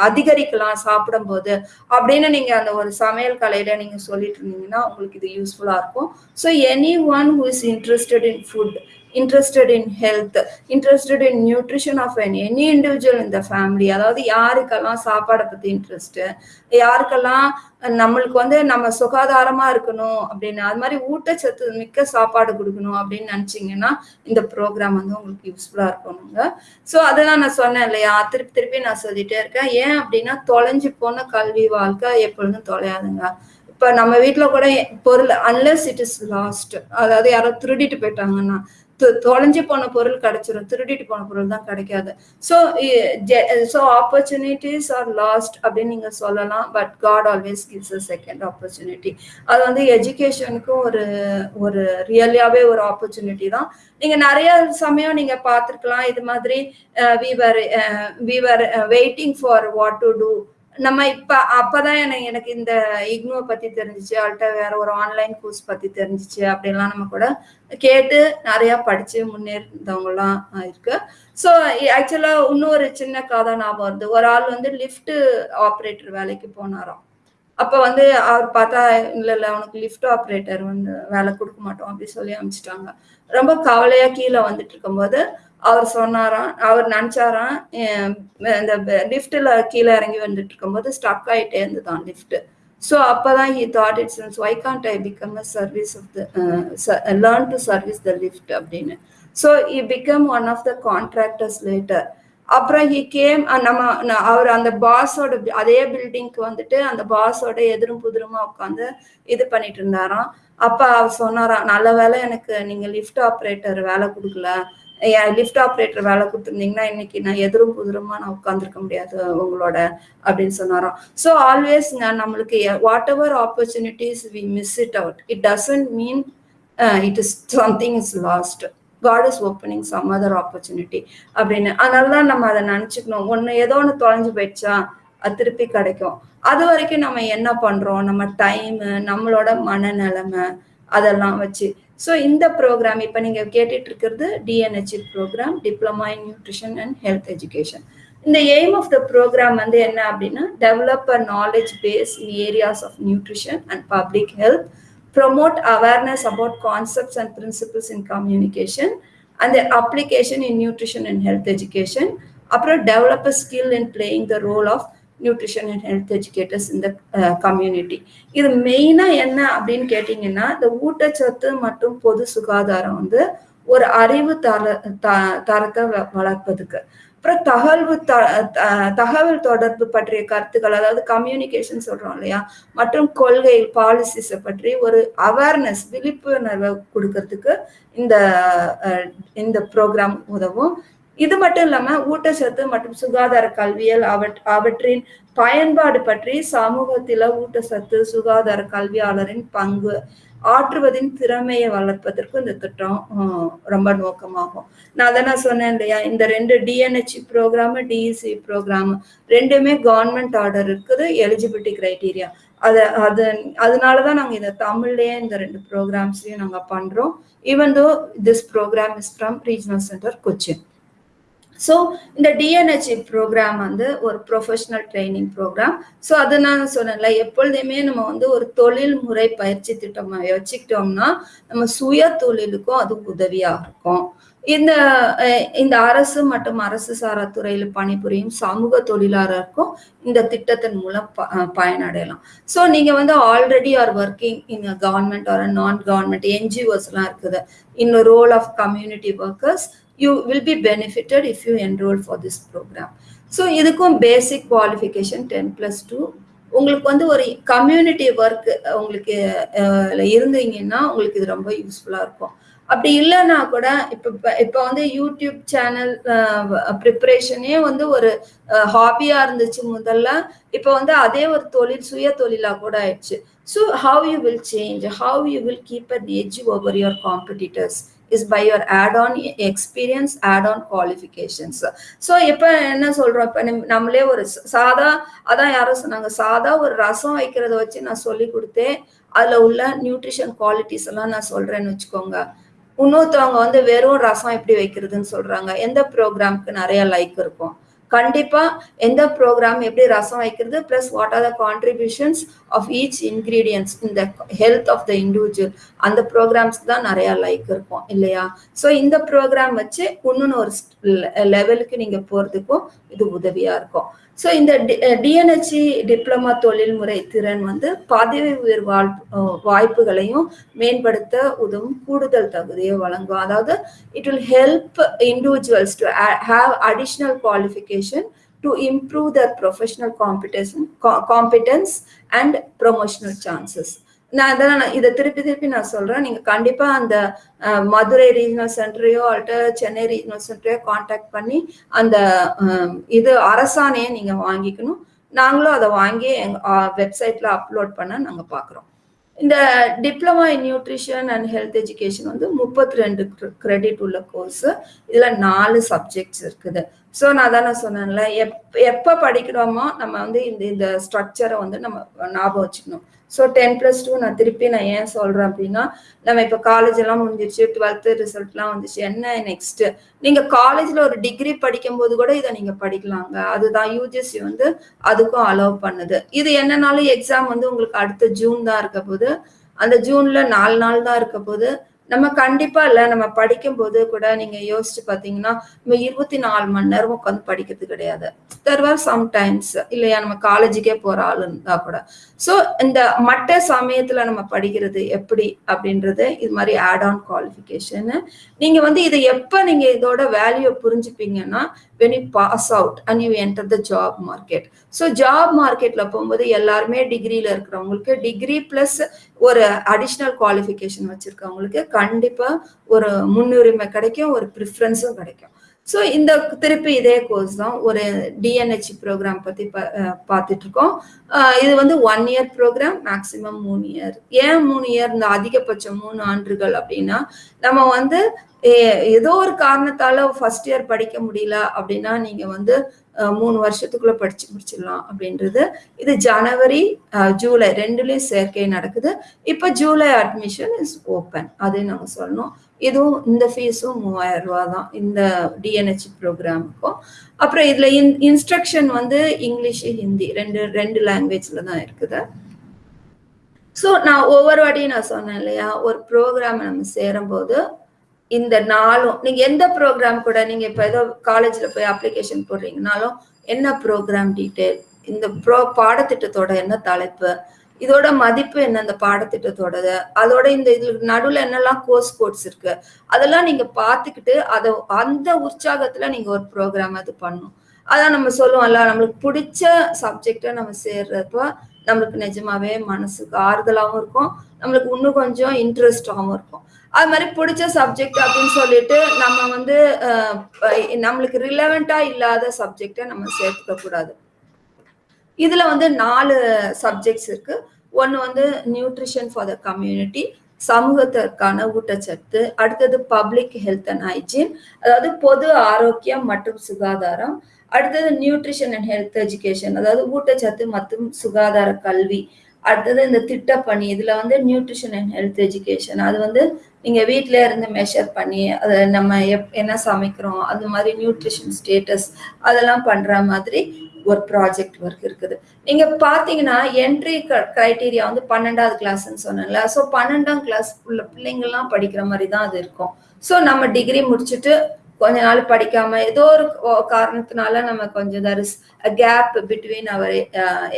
அதிகரிக்கலாம் சாப்பிடும்போது? அப்படின்னு நீங்க அந்த ஒரு சமையல் கலையில நீங்க சொல்லிட்டு இருந்தீங்கன்னா உங்களுக்கு இது யூஸ்ஃபுல்லா இருக்கும். So anyone who is interested in food interested in health interested in nutrition of an any individual இந்த ஃபேமிலி அதாவது யாருக்கெல்லாம் சாப்பாடை பத்தி இன்ட்ரெஸ்ட் யாருக்கெல்லாம் நம்மளுக்கு வந்து நம்ம சுகாதாரமா இருக்கணும் அப்படின்னு அது மாதிரி ஊட்டச்சத்து மிக்க சாப்பாடு கொடுக்கணும் அப்படின்னு நினைச்சீங்கன்னா இந்த ப்ரோக்ராம் வந்து உங்களுக்கு யூஸ்ஃபுல்லா இருக்கணுங்க ஸோ அதெல்லாம் நான் சொன்னேன் இல்லையா? திருப்பி திருப்பி நான் சொல்லிட்டே இருக்கேன். ஏன் அப்படின்னா தொலைஞ்சு போன கல்வி வாழ்க்கை எப்பொழுதும் தொலையாதுங்க. இப்ப நம்ம வீட்டில் கூட பொருள் அன்லெஸ் இட் இஸ் லாஸ்ட் அதாவது யாரோ திருடிட்டு போயிட்டாங்கன்னா தொலைஞ்சு போன பொருள் கிடைச்சிரும். திருடிட்டு போன பொருள் தான் கிடைக்காது. So so opportunities are lost அப்படின்னு நீங்க சொல்லலாம். But God always gives a second opportunity அது வந்து எஜுகேஷனுக்கும் ஒரு ஒரு ரியலியாவே ஒரு ஆப்பர்ச்சுனிட்டி தான். நீங்க நிறைய சமயம் நீங்க பார்த்துருக்கலாம். இது மாதிரி we were we were waiting for what to do நம்ம இப்ப அப்பதான் எனக்கு எனக்கு இந்த இக்னோ பத்தி தெரிஞ்சிச்சு அவள்கிட்ட வேற ஒரு ஆன்லைன் கோர்ஸ் பத்தி தெரிஞ்சிச்சு அப்படின்லாம் நம்ம கூட கேட்டு நிறைய படிச்சு முன்னேறிந்தவங்கலாம் இருக்கு. ஸோ ஆக்சுவலா இன்னொரு சின்ன கதை ஞாபகம் வருது. ஒரு ஆள் வந்து லிஃப்ட் ஆப்ரேட்டர் வேலைக்கு போனாராம். அப்ப வந்து அவர் பார்த்தா இல்ல இல்ல அவனுக்கு லிஃப்ட் ஆப்ரேட்டர் வந்து வேலை கொடுக்க மாட்டோம் அப்படி சொல்லி அனுப்பிச்சிட்டாங்க ரொம்ப கவலையா கீழே வந்துட்டு இருக்கும்போது அவர் சொன்னாராம் அவர் நினைச்சாராம் இந்த லிஃப்ட்ல கீழே இறங்கி வந்துட்டு இருக்கும்போது ஸ்டக் ஆயிட்டே இருந்துதான் லிஃப்ட். ஸோ அப்பதான் he thought it's why can't I become a service of the learn to service the lift அப்படின்னு. So he become one of the contractors later அப்புறம் ஹி கேம் நம்ம அவர் அந்த பாஸோட அதே பில்டிங்க்கு வந்துட்டு அந்த பாஸோட எதிரும் புதிருமா உட்காந்து இது பண்ணிட்டு இருந்தாராம். அப்ப அவர் சொன்னாராம் நல்ல வேலை எனக்கு நீங்க லிஃப்ட் ஆப்ரேட்டர் வேலை கொடுக்கல. லிஃப்ட் ஆப்ரேட்டர் வேலை கொடுத்துருந்தீங்கன்னா இன்னைக்கு நான் எதிரும் புதிரமா நான் உட்காந்துருக்க முடியாது உங்களோட அப்படின்னு சொன்னாராம். ஸோ ஆல்வேஸ்ங்க நம்மளுக்கு whatever opportunities we miss it out it doesn't mean it is something is lost God is opening some other opportunity அப்படின்னு. அதனால தான் நம்ம அதை நினச்சிக்கணும். ஒன்று ஏதோ ஒன்று தொலைஞ்சு போயிடுச்சா அது திருப்பி கிடைக்கும். அது வரைக்கும் நம்ம என்ன பண்ணுறோம் நம்ம டைமு நம்மளோட மனநிலைமை அதெல்லாம் வச்சு ஸோ இந்த ப்ரோக்ராம் இப்போ நீங்கள் கேட்டுட்டு இருக்கிறது DNHE programme diploma in nutrition and health education இந்த எய்ம் ஆஃப் த ப்ரோக்ராம் வந்து என்ன அப்படின்னா develop a knowledge base in areas of nutrition and public health promote awareness about concepts and principles in communication அந்த application in nutrition and health education அப்புறம் develop a skill in playing the role of nutrition and health educators இந்த community இது மெயினாக என்ன அப்படின்னு கேட்டிங்கன்னா இந்த ஊட்டச்சத்து மற்றும் பொது சுகாதாரம் வந்து ஒரு அறிவு தர தரத்தை வளர்ப்பதுக்கு. அப்புறம் தகவல் தகவல் தொடர்பு பற்றிய கருத்துக்கள் அதாவது கம்யூனிகேஷன் சொல்றோம் இல்லையா? மற்றும் கொள்கை பாலிசிஸை பற்றி ஒரு அவேர்னஸ் விழிப்புணர்வை கொடுக்கறதுக்கு இந்த இந்த ப்ரோக்ராம் உதவும். இது மட்டும் இல்லாம ஊட்டச்சத்து மற்றும் சுகாதார கல்வியல் அவற் அவற்றின் பயன்பாடு பற்றி சமூகத்தில ஊட்டச்சத்து சுகாதார கல்வியாளரின் பங்கு ஆற்றுவதின் திறமையை வளர்ப்பதற்கு இந்த திட்டம் ரொம்ப நோக்கமாகும். நான் அதை நான் சொன்னேன் இல்லையா? இந்த ரெண்டு டிஎன்ஹெச் ப்ரோக்ராம் டிஇசி ப்ரோக்ராம் ரெண்டுமே கவர்மெண்ட் ஆர்டர் இருக்குது எலிஜிபிலிட்டி கிரைட்டீரியா அது அது அதனாலதான் நாங்க இந்த தமிழ்லயே இந்த ரெண்டு ப்ரோக்ராம்ஸையும் நாங்க பண்றோம். Even though this programme is from regional centre Cochin. So இந்த டிஎன்ஹெச்இ ப்ரோக்ராம் வந்து ஒரு ப்ரொஃபஷனல் ட்ரைனிங் ப்ரோக்ராம் ஸோ அது நான் சொன்னேன்ல எப்பொழுதுமே நம்ம வந்து ஒரு தொழில் முறை பயிற்சி திட்டம் வச்சுக்கிட்டோம்னா நம்ம சுய தொழிலுக்கும் அது உதவியாக இருக்கும். இந்த இந்த அரசு மற்றும் அரசு சாரா துறையில் பணிபுரியும் சமூக தொழிலாளருக்கும் இந்த திட்டத்தின் மூலம் ப பயனடையலாம். ஸோ நீங்கள் வந்து already are working in government or non government என்ஜிஓஸ்லாம் இருக்குது. In role of community workers you will be benefited if you enrol for this programme so இதுக்கும் basic qualification ten plus two உங்களுக்கு வந்து ஒரு கம்யூனிட்டி ஒர்க் உங்களுக்கு இருந்தீங்கன்னா உங்களுக்கு இது ரொம்ப யூஸ்ஃபுல்லாக இருக்கும். அப்படி இல்லைன்னா கூட இப்போ இப்போ வந்து யூடியூப் சேனல் ப்ரிப்பரேஷனே வந்து ஒரு ஹாபியாக இருந்துச்சு முதல்ல. இப்போ வந்து அதே ஒரு தொழில் சுய தொழிலாக கூட ஆயிடுச்சு. So how you will change how you will keep an edge over your competitors is by your add on experience add on qualifications so இப்போ என்ன சொல்றோம்? இப்போ நம்மளே ஒரு சாதா அதான் யாரும் சொன்னாங்க சாதா ஒரு ரசம் வைக்கிறத வச்சு நான் சொல்லி கொடுத்தேன். அதில் உள்ள நியூட்ரிஷன் குவாலிட்டிஸ் எல்லாம் நான் சொல்றேன்னு வச்சுக்கோங்க. இன்னொருத்தவங்க வந்து வெறும் ரசம் எப்படி வைக்கிறதுன்னு சொல்றாங்க. எந்த ப்ரோக்ராம்க்கு நிறைய லைக் இருக்கும். கண்டிப்பா எந்த ப்ரோக்ராம் எப்படி ரசம் வைக்கிறது plus what are the contributions of each ingredients இந்த ஹெல்த் ஆஃப் த இண்டிவிஜுவல் அந்த ப்ரோக்ராம்ஸ்க்கு தான் நிறைய லைக் இருக்கும் இல்லையா? ஸோ இந்த ப்ரோக்ராம் வச்சு இன்னொன்று ஒரு லெவலுக்கு நீங்க போறதுக்கும் இது உதவியா இருக்கும். ஸோ இந்த டிஎன்ஹெச்சி டிப்ளமா தொழில்முறை திறன் வந்து பதவி உயர் வாழ் வாய்ப்புகளையும் மேம்படுத்த உதவும் கூடுதல் தகுதியை வழங்கும். அதாவது it will help individuals to have additional qualification to improve their professional competition competence and promotional chances நான் அதான் நான் இதை திருப்பி திருப்பி நான் சொல்றேன். நீங்க கண்டிப்பா அந்த மதுரை ரீஜனல் சென்டரையோ அல்லது சென்னை ரீஜனல் சென்டரையோ காண்டாக்ட் பண்ணி அந்த இது அரசாணையை நீங்க வாங்கிக்கணும். நாங்களும் அதை வாங்கி எங்க வெப்சைட்ல அப்லோட் பண்ண நாங்க பாக்குறோம். இந்த diploma in nutrition and health education வந்து முப்பத்தி ரெண்டு கிரெடிட் உள்ள கோர்ஸ் இதுல நாலு சப்ஜெக்ட்ஸ் இருக்குது. ஸோ நான் தானே சொன்னேன்ல எப் எப்போ படிக்கிறோமோ நம்ம வந்து இந்த இந்த ஸ்ட்ரக்சரை வந்து நம்ம ஞாபகம் வச்சுக்கணும். ஸோ டென் ப்ளஸ் டூ நான் திருப்பி நான் ஏன் சொல்கிறேன் அப்படின்னா நம்ம இப்போ காலேஜ் எல்லாம் முடிஞ்சிருச்சு டுவெல்த்து ரிசல்ட்லாம் வந்துச்சு என்ன நெக்ஸ்ட்டு நீங்கள் காலேஜில் ஒரு டிகிரி படிக்கும்போது கூட இதை நீங்கள் படிக்கலாங்க. அதுதான் யூஜிசி வந்து அதுக்கும் அலோவ் பண்ணுது. இது என்னன்னாலும் எக்ஸாம் வந்து உங்களுக்கு அடுத்த ஜூன் தான் இருக்க போது அந்த ஜூனில் நாலு நாள் தான் இருக்க போது நம்ம கண்டிப்பா இல்ல. நம்ம படிக்கும் போது கூட நீங்க யோசிச்சு பாத்தீங்கன்னா நம்ம இருபத்தி நாலு மணி நேரம் உட்காந்து படிக்கிறது கிடையாது. தெர் ஆர் சம்டைம்ஸ் இல்லையா நம்ம காலேஜுக்கே போற ஆள் இருந்தா கூட. ஸோ இந்த மற்ற சமயத்துல நம்ம படிக்கிறது எப்படி அப்படின்றது இது மாதிரி ஆட் ஆன் குவாலிஃபிகேஷன் நீங்க வந்து இதை எப்ப நீங்க இதோட வேல்யூ புரிஞ்சுப்பீங்கன்னா when you pass out and you enter the job market so job மார்க்கெட்ல போகும்போது எல்லாருமே டிகிரியில இருக்கிறவங்களுக்கு டிகிரி பிளஸ் ஒரு அடிஷ்னல் குவாலிஃபிகேஷன் வச்சிருக்கவங்களுக்கு கண்டிப்பா ஒரு முன்னுரிமை கிடைக்கும் ஒரு ப்ரிஃபரன்ஸும் கிடைக்கும். ஸோ இந்த திருப்பி இதே கோர்ஸ் தான் ஒரு டிஎன்ஹெச் ப்ரோக்ராம் பற்றி பா- அஹ் பார்த்துட்டு இருக்கோம் இது வந்து ஒன் இயர் ப்ரோக்ராம் மேக்சிமம் மூணு இயர் ஏன் மூணு இயர் இந்த அதிகபட்சம் மூணு ஆண்டுகள் அப்படின்னா நம்ம வந்து ஏதோ ஒரு காரணத்தால ஃபர்ஸ்ட் இயர் படிக்க முடியல அப்படின்னா நீங்க வந்து மூணு வருஷத்துக்குள்ள படிச்சு முடிச்சிடலாம் அப்படின்றது. இது ஜனவரி ஜூலை ரெண்டுலயும் சேர்க்கை நடக்குது. இப்போ ஜூலை அட்மிஷன் இஸ் ஓப்பன் அதையும் நாங்கள் சொல்லணும். இதுவும் இந்த ஃபீஸும் மூவாயிரம் ரூபா தான். இந்த டிஎன்ஹெச் ப்ரோக்ராமுக்கும் அப்புறம் இதுல இன் இன்ஸ்ட்ரக்ஷன் வந்து இங்கிலீஷ் ஹிந்தி ரெண்டு ரெண்டு லாங்குவேஜ்ல தான் இருக்குது. ஸோ நான் ஒவ்வொரு வாட்டியும் நான் சொன்னேன் இல்லையா? ஒரு ப்ரோக்ராம் நம்ம சேரும்போது இந்த நாளும் நீங்க எந்த ப்ரோக்ராம் கூட நீங்க இப்ப ஏதோ காலேஜ்ல போய் அப்ளிகேஷன் போடுறீங்கனாலும் என்ன ப்ரோக்ராம் டீட்டெயில் இந்த ப்ரோ பாடத்திட்டத்தோட என்ன தலைப்பு? இதோட மதிப்பு என்ன? அந்த பாடத்திட்டத்தோடது. அதோட இந்த இதுல நடுவுல என்னெல்லாம் கோர்ஸ் கோட்ஸ் இருக்கு? அதெல்லாம் நீங்க பார்த்துக்கிட்டு அதை அந்த உற்சாகத்துல நீங்க ஒரு ப்ரோக்ராம் அது பண்ணும். அதான் நம்ம சொல்லுவோம்ல நம்மளுக்கு பிடிச்ச சப்ஜெக்டை நம்ம சேர்றப்போ நம்மளுக்கு நிஜமாவே மனசுக்கு ஆறுதலாகவும் இருக்கும். நம்மளுக்கு இன்னும் கொஞ்சம் இன்ட்ரெஸ்டாகவும் இருக்கும். அது மாதிரி பிடிச்ச சப்ஜெக்ட் அப்படின்னு சொல்லிட்டு நம்ம வந்து நம்மளுக்கு ரிலவெண்டா இல்லாத சப்ஜெக்டை நம்ம சேர்த்துக்க கூடாது. இதுல வந்து நாலு சப்ஜெக்ட்ஸ் இருக்கு. ஒன்று வந்து நியூட்ரிஷன் ஃபார் த கம்யூனிட்டி சமூகத்திற்கான ஊட்டச்சத்து அடுத்தது பப்ளிக் ஹெல்த் அண்ட் ஹைஜீன் அதாவது பொது ஆரோக்கியம் மற்றும் சுகாதாரம் அடுத்தது நியூட்ரிஷன் அண்ட் ஹெல்த் எஜுகேஷன் அதாவது ஊட்டச்சத்து மற்றும் சுகாதார கல்வி அடுத்தது இந்த திட்டப்பணி இதுல வந்து நியூட்ரிஷன் அண்ட் ஹெல்த் எஜுகேஷன் அது வந்து நீங்க வீட்டிலே இருந்து மெஷர் பண்ணி அதை நம்ம எப் என்ன சமைக்கிறோம் அது மாதிரி நியூட்ரிஷன் ஸ்டேட்டஸ் அதெல்லாம் பண்ற மாதிரி ஒரு ப்ராஜெக்ட் ஒர்க் இருக்குது. நீங்க பாத்தீங்கன்னா என்ட்ரி கிரைட்டீரியா வந்து பன்னெண்டாவது கிளாஸ்ன்னு சொன்னேன்ல. ஸோ பன்னெண்டாம் கிளாஸ் உள்ள பிள்ளைங்கள்லாம் படிக்கிற மாதிரி தான் அது இருக்கும். ஸோ நம்ம டிகிரி முடிச்சுட்டு கொஞ்ச நாள் படிக்காம ஏதோ ஒரு காரணத்தினால நம்ம கொஞ்சம் there is gap between our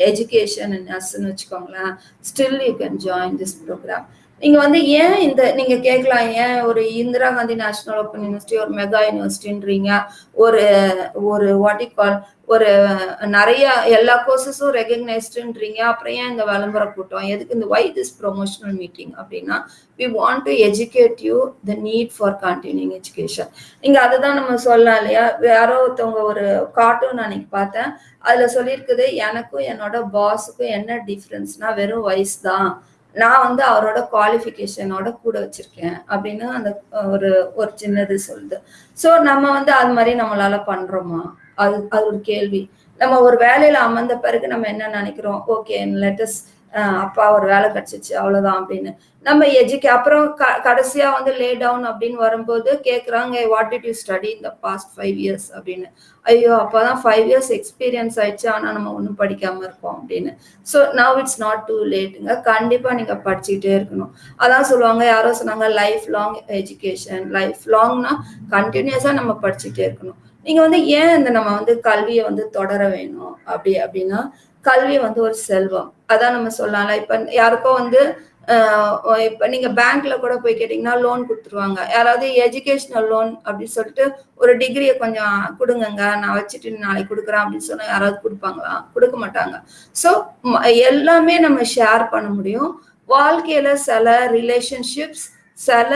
education and அஸ்ன்னு வச்சுக்கோங்களேன். Still you can join this programme நீங்க வந்து ஏன் இந்த நீங்க கேட்கலாம் ஏன் ஒரு Indira Gandhi national open university ஒரு மெகா யூனிவர்சிட்டின்றீங்க ஒரு ஒரு வாட் கால் ஒரு நிறைய எல்லா கோர்சஸும் ரெகக்னைஸ்டுன்றீங்க அப்புறம் ஏன் இந்த விளம்பர கூட்டம்? எதுக்கு இந்த வை திஸ் ப்ரொமோஷனல் மீட்டிங் அப்படின்னா we want to educate you the need for continuing education நீங்கள் அதை தான் நம்ம சொல்லலாம் இல்லையா? யாரோ ஒருத்தவங்க ஒரு கார்ட்டூன் அன்னைக்கு பார்த்தேன். அதில் சொல்லியிருக்குது எனக்கும் என்னோட பாஸுக்கும் என்ன டிஃப்ரென்ஸ்னா வெறும் வயசு தான். நான் வந்து அவரோட குவாலிஃபிகேஷனோட கூட வச்சிருக்கேன் அப்படின்னு அந்த ஒரு ஒரு சின்னது சொல்லுது. ஸோ நம்ம வந்து அது மாதிரி நம்மளால பண்றோமா? அது அது ஒரு கேள்வி. நம்ம ஒரு வேலையில அமர்ந்த பிறகு நம்ம என்ன நினைக்கிறோம்? ஓகே லெட்டஸ்ட் அப்பா ஒரு வேலை கிடைச்சிச்சு அவ்வளவுதான் அப்படின்னு. நம்ம எஜுகே அப்புறம் க கடைசியா வந்து லே டவுன் அப்படின்னு வரும்போது கேட்குறாங்க வாட் டிட் யூ ஸ்டடி இந்த பாஸ்ட் ஃபைவ் இயர்ஸ் அப்படின்னு. ஐயோ அப்போதான் ஃபைவ் இயர்ஸ் எக்ஸ்பீரியன்ஸ் ஆயிடுச்சு ஆனால் நம்ம ஒன்றும் படிக்காம இருக்கோம் அப்படின்னு. So now it's not too லேட்டுங்க கண்டிப்பாக நீங்கள் படிச்சுக்கிட்டே இருக்கணும். அதான் சொல்லுவாங்க யாரோ சொன்னாங்க லைஃப் லாங் எஜுகேஷன் லைஃப் லாங்னா கண்டினியூஸாக நம்ம படிச்சுட்டே இருக்கணும். நீங்க வந்து ஏன் இந்த நம்ம வந்து கல்வியை வந்து தொடர வேணும் அப்படி அப்படின்னா கல்வி வந்து ஒரு செல்வம். அதான் நம்ம சொல்லலாம்ல. இப்ப யாருக்கோ வந்து இப்ப நீங்க பேங்க்ல கூட போய் கேட்டீங்கன்னா லோன் கொடுத்துருவாங்க. யாராவது எஜுகேஷனல் லோன் அப்படின்னு சொல்லிட்டு ஒரு டிகிரியை கொஞ்சம் கொடுங்கங்க. நான் வச்சுட்டு நாளைக்கு கொடுக்குறேன் அப்படின்னு சொன்னா யாராவது கொடுப்பாங்களா? கொடுக்க மாட்டாங்க. ஸோ எல்லாமே நம்ம ஷேர் பண்ண முடியும். வாழ்க்கையில சில ரிலேஷன்ஷிப்ஸ் சில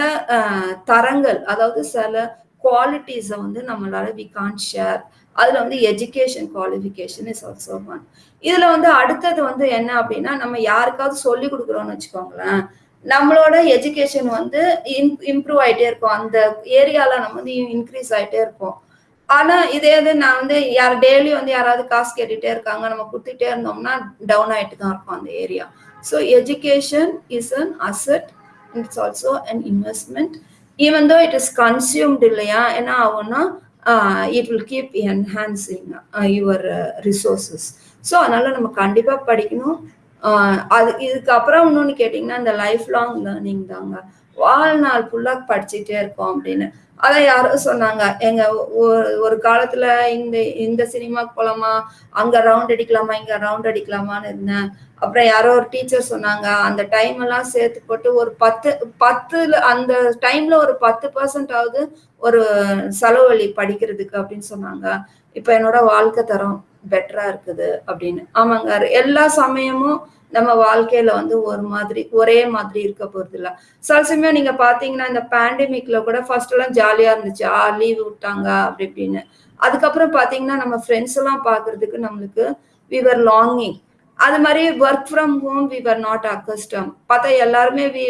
தரங்கள் அதாவது சில குவாலிட்டிஸை வந்து நம்மளால வி கான் ஷேர் அதுல வந்து education qualification is also one இதுல வந்து அடுத்தது வந்து என்ன அப்படின்னா நம்ம யாருக்காவது சொல்லி கொடுக்குறோம்னு வச்சுக்கோங்களேன் நம்மளோட எஜுகேஷன் வந்து இம்ப்ரூவ் ஆயிட்டே இருக்கும். அந்த ஏரியால நம்ம வந்து இன்க்ரீஸ் ஆயிட்டே இருக்கும். ஆனா இதே இது நான் வந்து யார் டெய்லி வந்து யாராவது காசு கேட்டுட்டே இருக்காங்க நம்ம கொடுத்துட்டே இருந்தோம்னா டவுன் ஆயிட்டு தான் இருக்கும் அந்த area so education is an asset it's also an investment even though it is consumed இல்லையா என்ன ஆகும்னா it will keep enhancing your resources so அதனால நம்ம கண்டிப்பாக படிக்கணும். அது இதுக்கப்புறம் இன்னொன்று கேட்டிங்கன்னா இந்த லைஃப் லாங் லேர்னிங் தாங்க. வாழ்நாள் ஃபுல்லாக படிச்சுட்டே இருக்கோம் அப்படின்னு. அதான் யாரும் சொன்னாங்க. எங்க ஒரு காலத்துல இந்த இந்த சினிமாக்கு போலாமா? அங்க ரவுண்ட் அடிக்கலாமா? இங்க ரவுண்ட் அடிக்கலாமான்னு இருந்தேன். அப்புறம் யாரோ ஒரு டீச்சர் சொன்னாங்க. அந்த டைம் எல்லாம் சேர்த்து போட்டு ஒரு பத்து பத்துல அந்த டைம்ல ஒரு பத்து பர்சன்ட் ஆகுது ஒரு செலவழி படிக்கிறதுக்கு அப்படின்னு சொன்னாங்க. இப்ப என்னோட வாழ்க்கை தரம். பெட்டரா இருக்குது அப்படின்னு. ஆமாங்க எல்லா சமயமும் நம்ம வாழ்க்கையில வந்து ஒரு மாதிரி ஒரே மாதிரி இருக்க போறது இல்ல. சில சமயம் நீங்க பாத்தீங்கன்னா இந்த பேண்டமிக்ல கூட ஃபர்ஸ்ட் எல்லாம் ஜாலியா இருந்துச்சு. ஆ லீவ் விட்டாங்க அப்படி இப்படின்னு. அதுக்கப்புறம் பாத்தீங்கன்னா நம்ம ஃப்ரெண்ட்ஸ் எல்லாம் பாக்குறதுக்கு நம்மளுக்கு விவர் லாங்கிங் அது மாதிரி work from home we were not accustomed பார்த்தா எல்லாருமே வீ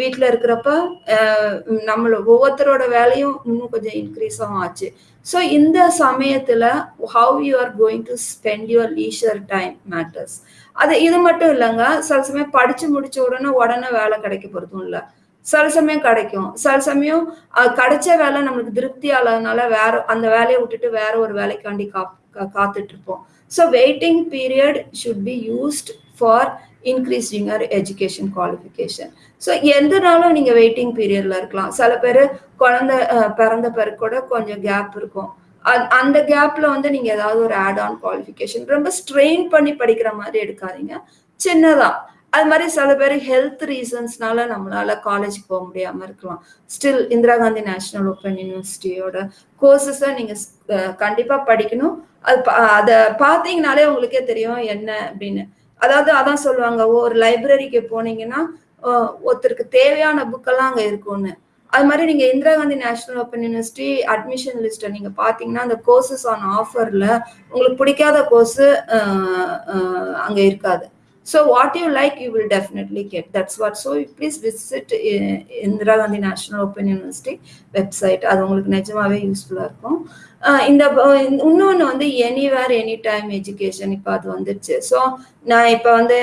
வீட்டில் இருக்கிறப்ப நம்மள ஒவ்வொருத்தரோட வேலையும் இன்னும் கொஞ்சம் இன்க்ரீஸும் ஆச்சு. ஸோ இந்த சமயத்துல how you are going to spend your leisure time matters அது இது மட்டும் இல்லைங்க. சில சமயம் படிச்சு முடிச்ச உடனே உடனே வேலை கிடைக்க போறதும் இல்லை. சில சமயம் கிடைக்கும். சில சமயம் கிடைச்ச வேலை நம்மளுக்கு திருப்தி ஆகாதனால வேற அந்த வேலையை விட்டுட்டு வேற ஒரு வேலைக்காண்டி கா காத்துட்டு இருப்போம். So waiting period should be used for increasing your education qualification so எந்த நாளும் நீங்க வெயிட்டிங் பீரியட்ல இருக்கலாம். சில பேர் குழந்த பிறந்த பிறகு கூட கொஞ்சம் கேப் இருக்கும். அந்த கேப்ல வந்து நீங்க ஏதாவது ஒரு ஆட் ஆன் குவாலிஃபிகேஷன் ரொம்ப ஸ்ட்ரெயின் பண்ணி படிக்கிற மாதிரி எடுக்காதீங்க. சின்னதா. அது மாதிரி சில பேர் ஹெல்த் ரீசன்ஸ்னால நம்மளால காலேஜ் போக முடியாம இருக்கலாம். Still Indira Gandhi national open யூனிவர்சிட்டியோட கோர்சஸை நீங்க கண்டிப்பா படிக்கணும். அது அதை பார்த்தீங்கனாலே உங்களுக்கே தெரியும் என்ன அப்படின்னு அதாவது அதான் சொல்லுவாங்க ஒரு லைப்ரரிக்கு போனீங்கன்னா ஒருத்தருக்கு தேவையான புக்கெல்லாம் அங்கே இருக்கும்னு அது மாதிரி நீங்க Indira Gandhi national open university admission லிஸ்ட்டை நீங்க பாத்தீங்கன்னா அந்த கோர்சஸ் ஆன் ஆஃபர்ல உங்களுக்கு பிடிக்காத கோர்ஸ் அங்க இருக்காது So what you like, you will definitely get. That's what. So please visit Indira Gandhi national open university website அது உங்களுக்கு நிஜமாவே யூஸ்ஃபுல்லாக இருக்கும் இந்த இன்னொன்று வந்து எனிவேர் எனி டைம் எஜுகேஷன் இப்போ அது வந்துருச்சு. ஸோ நான் இப்போ வந்து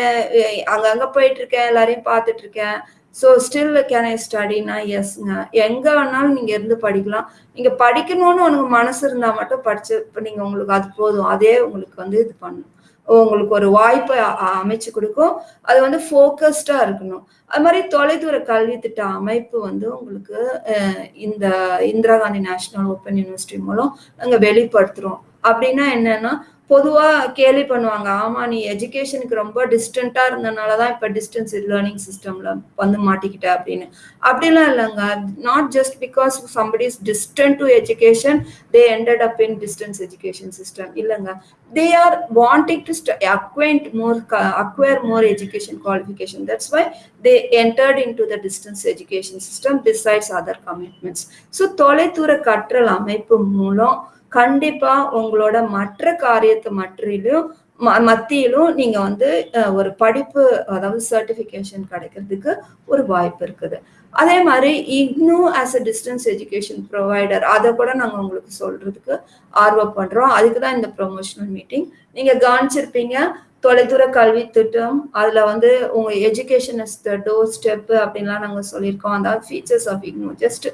அங்கங்கே போயிட்டு இருக்கேன் எல்லாரையும் பார்த்துட்டு இருக்கேன் ஸோ ஸ்டில் கேன் ஐ ஸ்டடினா எஸ்ங்க எங்கே வேணாலும் நீங்கள் இருந்து படிக்கலாம். நீங்கள் படிக்கணும்னு உனக்கு மனசு இருந்தால் மட்டும் படிச்சு இப்போ நீங்கள் உங்களுக்கு அது போதும். அதே உங்களுக்கு வந்து இது பண்ணும். உங்களுக்கு ஒரு வாய்ப்பை அமைச்சு கொடுக்கும். அது வந்து ஃபோக்கஸ்டா இருக்கணும். அது மாதிரி தொலைதூர கல்வி திட்ட அமைப்பு வந்து உங்களுக்கு இந்த Indira Gandhi national open university மூலம் நாங்கள் வெளிப்படுத்துறோம். அப்படின்னா என்னன்னா பொதுவா கேலி பண்ணுவாங்க ஆமா நீ எஜுகேஷனுக்கு ரொம்ப டிஸ்டன்டா இருந்தனாலதான் இப்ப டிஸ்டன்ஸ் லேர்னிங் சிஸ்டம்ல வந்து மாட்டிக்கிட்ட அப்படின்னு. அப்படிலாம் இல்லைங்க. Not just because somebody is distant to education they ended up in distance education system இல்லைங்க. They are wanting to acquaint more acquire more education qualification that's why they entered into the distance education system besides other commitments so தொலைதூர கற்றல் அமைப்பு மூலம் கண்டிப்பா உங்களோட மற்ற காரியத்தை மற்றிலும் மத்தியிலும் நீங்க வந்து ஒரு படிப்பு அதாவது சர்டிபிகேஷன் கிடைக்கிறதுக்கு ஒரு வாய்ப்பு இருக்குது. அதே மாதிரி இன்னும் as a distance education provider அதை கூட நாங்கள் உங்களுக்கு சொல்றதுக்கு ஆர்வம் பண்றோம் அதுக்கு தான் இந்த ப்ரொமோஷனல் மீட்டிங் நீங்க கவனிச்சிருப்பீங்க தொலைதூர கல்வி திட்டம் அதுல வந்து உங்க education is the door step அப்படின்லாம் நாங்க சொல்லியிருக்கோம். அதாவது features of IGNOU just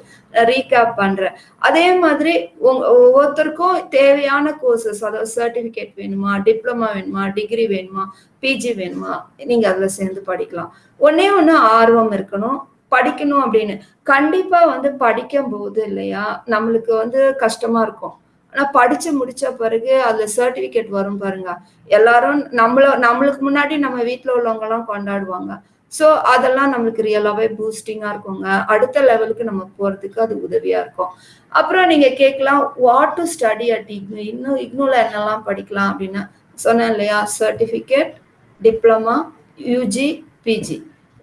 recap பண்றேன். அதே மாதிரி உங்க ஒவ்வொருத்தருக்கும் தேவையான கோர்சஸ் அதாவது சர்டிபிகேட் வேணுமா டிப்ளமா வேணுமா டிகிரி வேணுமா பிஜி வேணுமா நீங்க அதுல சேர்ந்து படிக்கலாம். ஒன்னே ஒன்று ஆர்வம் இருக்கணும் படிக்கணும் அப்படின்னு. கண்டிப்பா வந்து படிக்கும் போது இல்லையா நம்மளுக்கு வந்து கஷ்டமா இருக்கும். ஆனா படிச்சு முடிச்ச பிறகு அதுல சர்டிபிகேட் வரும் பாருங்க. எல்லாரும் நம்மள நம்மளுக்கு முன்னாடி நம்ம வீட்டுல உள்ளவங்க எல்லாம் கொண்டாடுவாங்க. ஸோ அதெல்லாம் நம்மளுக்கு ரியலாவே பூஸ்டிங்கா இருக்குங்க. அடுத்த லெவலுக்கு நம்ம போறதுக்கு அது உதவியா இருக்கும். அப்புறம் நீங்க கேட்கலாம் what to study at IGNOU இன்னும் இக்னூல என்னெல்லாம் படிக்கலாம் அப்படின்னு சொன்னேன் இல்லையா? Certificate diploma UG PG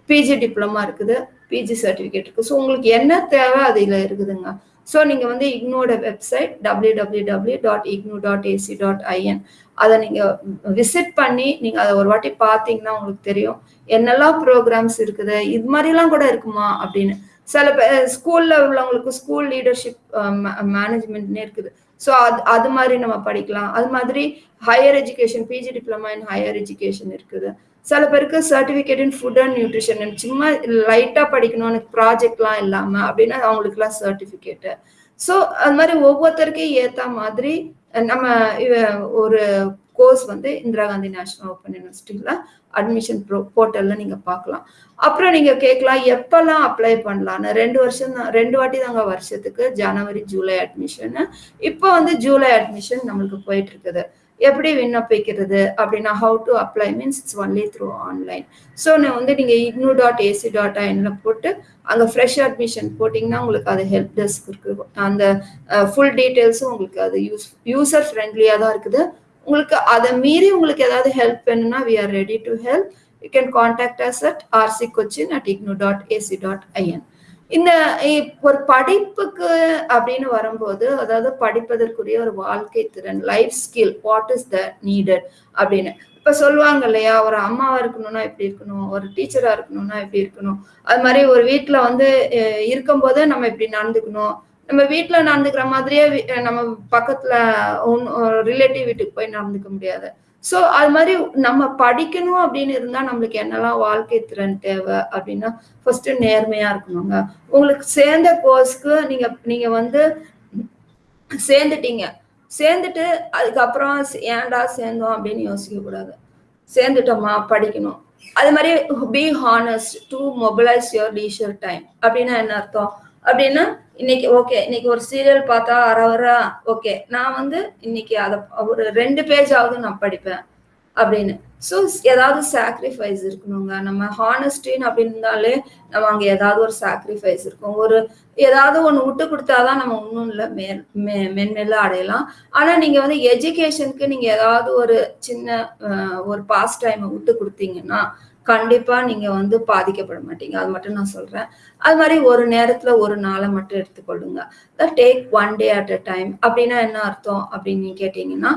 PG diploma இருக்குது. பிஜி சர்டிபிகேட் இருக்கு. ஸோ உங்களுக்கு என்ன தேவை அதுல இருக்குதுங்க. ஸோ நீங்கள் வந்து இக்னோட website W W W dot IGNOU dot AC dot IN அதை நீங்கள் விசிட் பண்ணி நீங்கள் அதை ஒரு வாட்டி பார்த்தீங்கன்னா உங்களுக்கு தெரியும். என்னெல்லாம் ப்ரோக்ராம்ஸ் இருக்குது? இது மாதிரிலாம் கூட இருக்குமா? அப்படின்னு. சில பேர் ஸ்கூலில் உள்ளவங்களுக்கு ஸ்கூல் லீடர்ஷிப் மேனேஜ்மெண்ட்னே இருக்குது. ஸோ அது அது மாதிரி நம்ம படிக்கலாம். அது மாதிரி higher education PG diploma in higher education இருக்குது. சில பேருக்கு certificate in food and nutrition சும்மா லைட்டாக படிக்கணும் எனக்கு ப்ராஜெக்ட்லாம் இல்லாமல் அப்படின்னா அவங்களுக்குலாம் சர்டிஃபிகேட்டு ஸோ அது மாதிரி ஒவ்வொருத்தருக்கும் ஏற்ற மாதிரி நம்ம ஒரு கோர்ஸ் வந்து இந்திரா காந்தி நேஷனல் ஓப்பன் யூனிவர்சிட்டியில் அட்மிஷன் ப்ரோ போர்ட்டலில் நீங்கள் பார்க்கலாம். அப்புறம் நீங்கள் கேட்கலாம் எப்போல்லாம் அப்ளை பண்ணலான்னு ரெண்டு வருஷம் தான் ரெண்டு வாட்டி தாங்க வருஷத்துக்கு ஜனவரி ஜூலை அட்மிஷன் இப்போ வந்து ஜூலை அட்மிஷன் நம்மளுக்கு போயிட்டு இருக்குது. எப்படி விண்ணப்பிக்கிறது அப்படின்னா how to apply means it's only through online so நான் வந்து நீங்கள் இக்னு டாட் ஏசி டாட் ஐனில் போட்டு அங்கே ஃப்ரெஷ் அட்மிஷன் போட்டிங்கன்னா உங்களுக்கு அது ஹெல்ப் டெஸ்க் இருக்குது அந்த ஃபுல் டீட்டெயில்ஸும் உங்களுக்கு அது யூஸ் யூசர் ஃப்ரெண்ட்லியாக தான் இருக்குது. உங்களுக்கு அதை மீறி உங்களுக்கு ஏதாவது ஹெல்ப் வேணும்னா we are ready to help you can contact us at RC Cochin at IGNOU dot AC dot IN இந்த ஒரு படிப்புக்கு அப்படின்னு வரும்போது அதாவது படிப்பதற்குரிய ஒரு வாழ்க்கை திறன் life skill what is the needed அப்படின்னு. இப்ப சொல்லுவாங்க இல்லையா ஒரு அம்மாவா இருக்கணும்னா எப்படி இருக்கணும் ஒரு டீச்சரா இருக்கணும்னா எப்படி இருக்கணும். அது மாதிரி ஒரு வீட்டுல வந்து இருக்கும்போது நம்ம இப்படி நடந்துக்கணும். நம்ம வீட்டுல நடந்துக்கிற மாதிரியே நம்ம பக்கத்துல ரிலேட்டிவ் வீட்டுக்கு போய் நடந்துக்க முடியாது. ஸோ அது மாதிரி நம்ம படிக்கணும் அப்படின்னு இருந்தா நம்மளுக்கு என்னெல்லாம் வாழ்க்கை திறன் தேவை அப்படின்னா ஃபர்ஸ்ட் நேர்மையா இருக்கணுங்க. உங்களுக்கு சேர்ந்த கோர்ஸ்க்கு நீங்க நீங்க வந்து சேர்ந்துட்டீங்க. சேர்ந்துட்டு அதுக்கப்புறம் ஏன்டா சேர்ந்தோம் அப்படின்னு யோசிக்க கூடாது. சேர்ந்துட்டோமா? படிக்கணும். அது மாதிரி be honest to mobilise your leisure time அப்படின்னா என்ன அர்த்தம்? அப்படின்னா இன்னைக்கு ஓகே இன்னைக்கு ஒரு சீரியல் பார்த்தா அரை ஓகே நான் வந்து இன்னைக்கு அதை ஒரு ரெண்டு பேஜ் ஆகுது நான் படிப்பேன் அப்படின்னு. ஸோ ஏதாவது சாக்ரிஃபைஸ் இருக்கணுங்க. நம்ம ஹானஸ்டின்னு அப்படின்னாலே நம்ம அங்கே ஏதாவது ஒரு சாக்ரிஃபைஸ் இருக்கும். ஒரு ஏதாவது ஒன்று விட்டு கொடுத்தாதான் நம்ம ஒன்றும் இல்லை மேல் மே மென்மேல அடையலாம். ஆனால் நீங்கள் வந்து எஜுகேஷனுக்கு நீங்கள் ஏதாவது ஒரு சின்ன ஒரு பாஸ் டைமை விட்டு கொடுத்தீங்கன்னா கண்டிப்பா நீங்க வந்து பாதிக்கப்பட மாட்டீங்க. அது மட்டும் நான் சொல்றேன். அது மாதிரி ஒரு நேரத்துல ஒரு நாளை மட்டும் எடுத்துக்கொள்ளுங்க. Take one day at a time அப்படின்னா என்ன அர்த்தம் அப்படின்னு கேட்டீங்கன்னா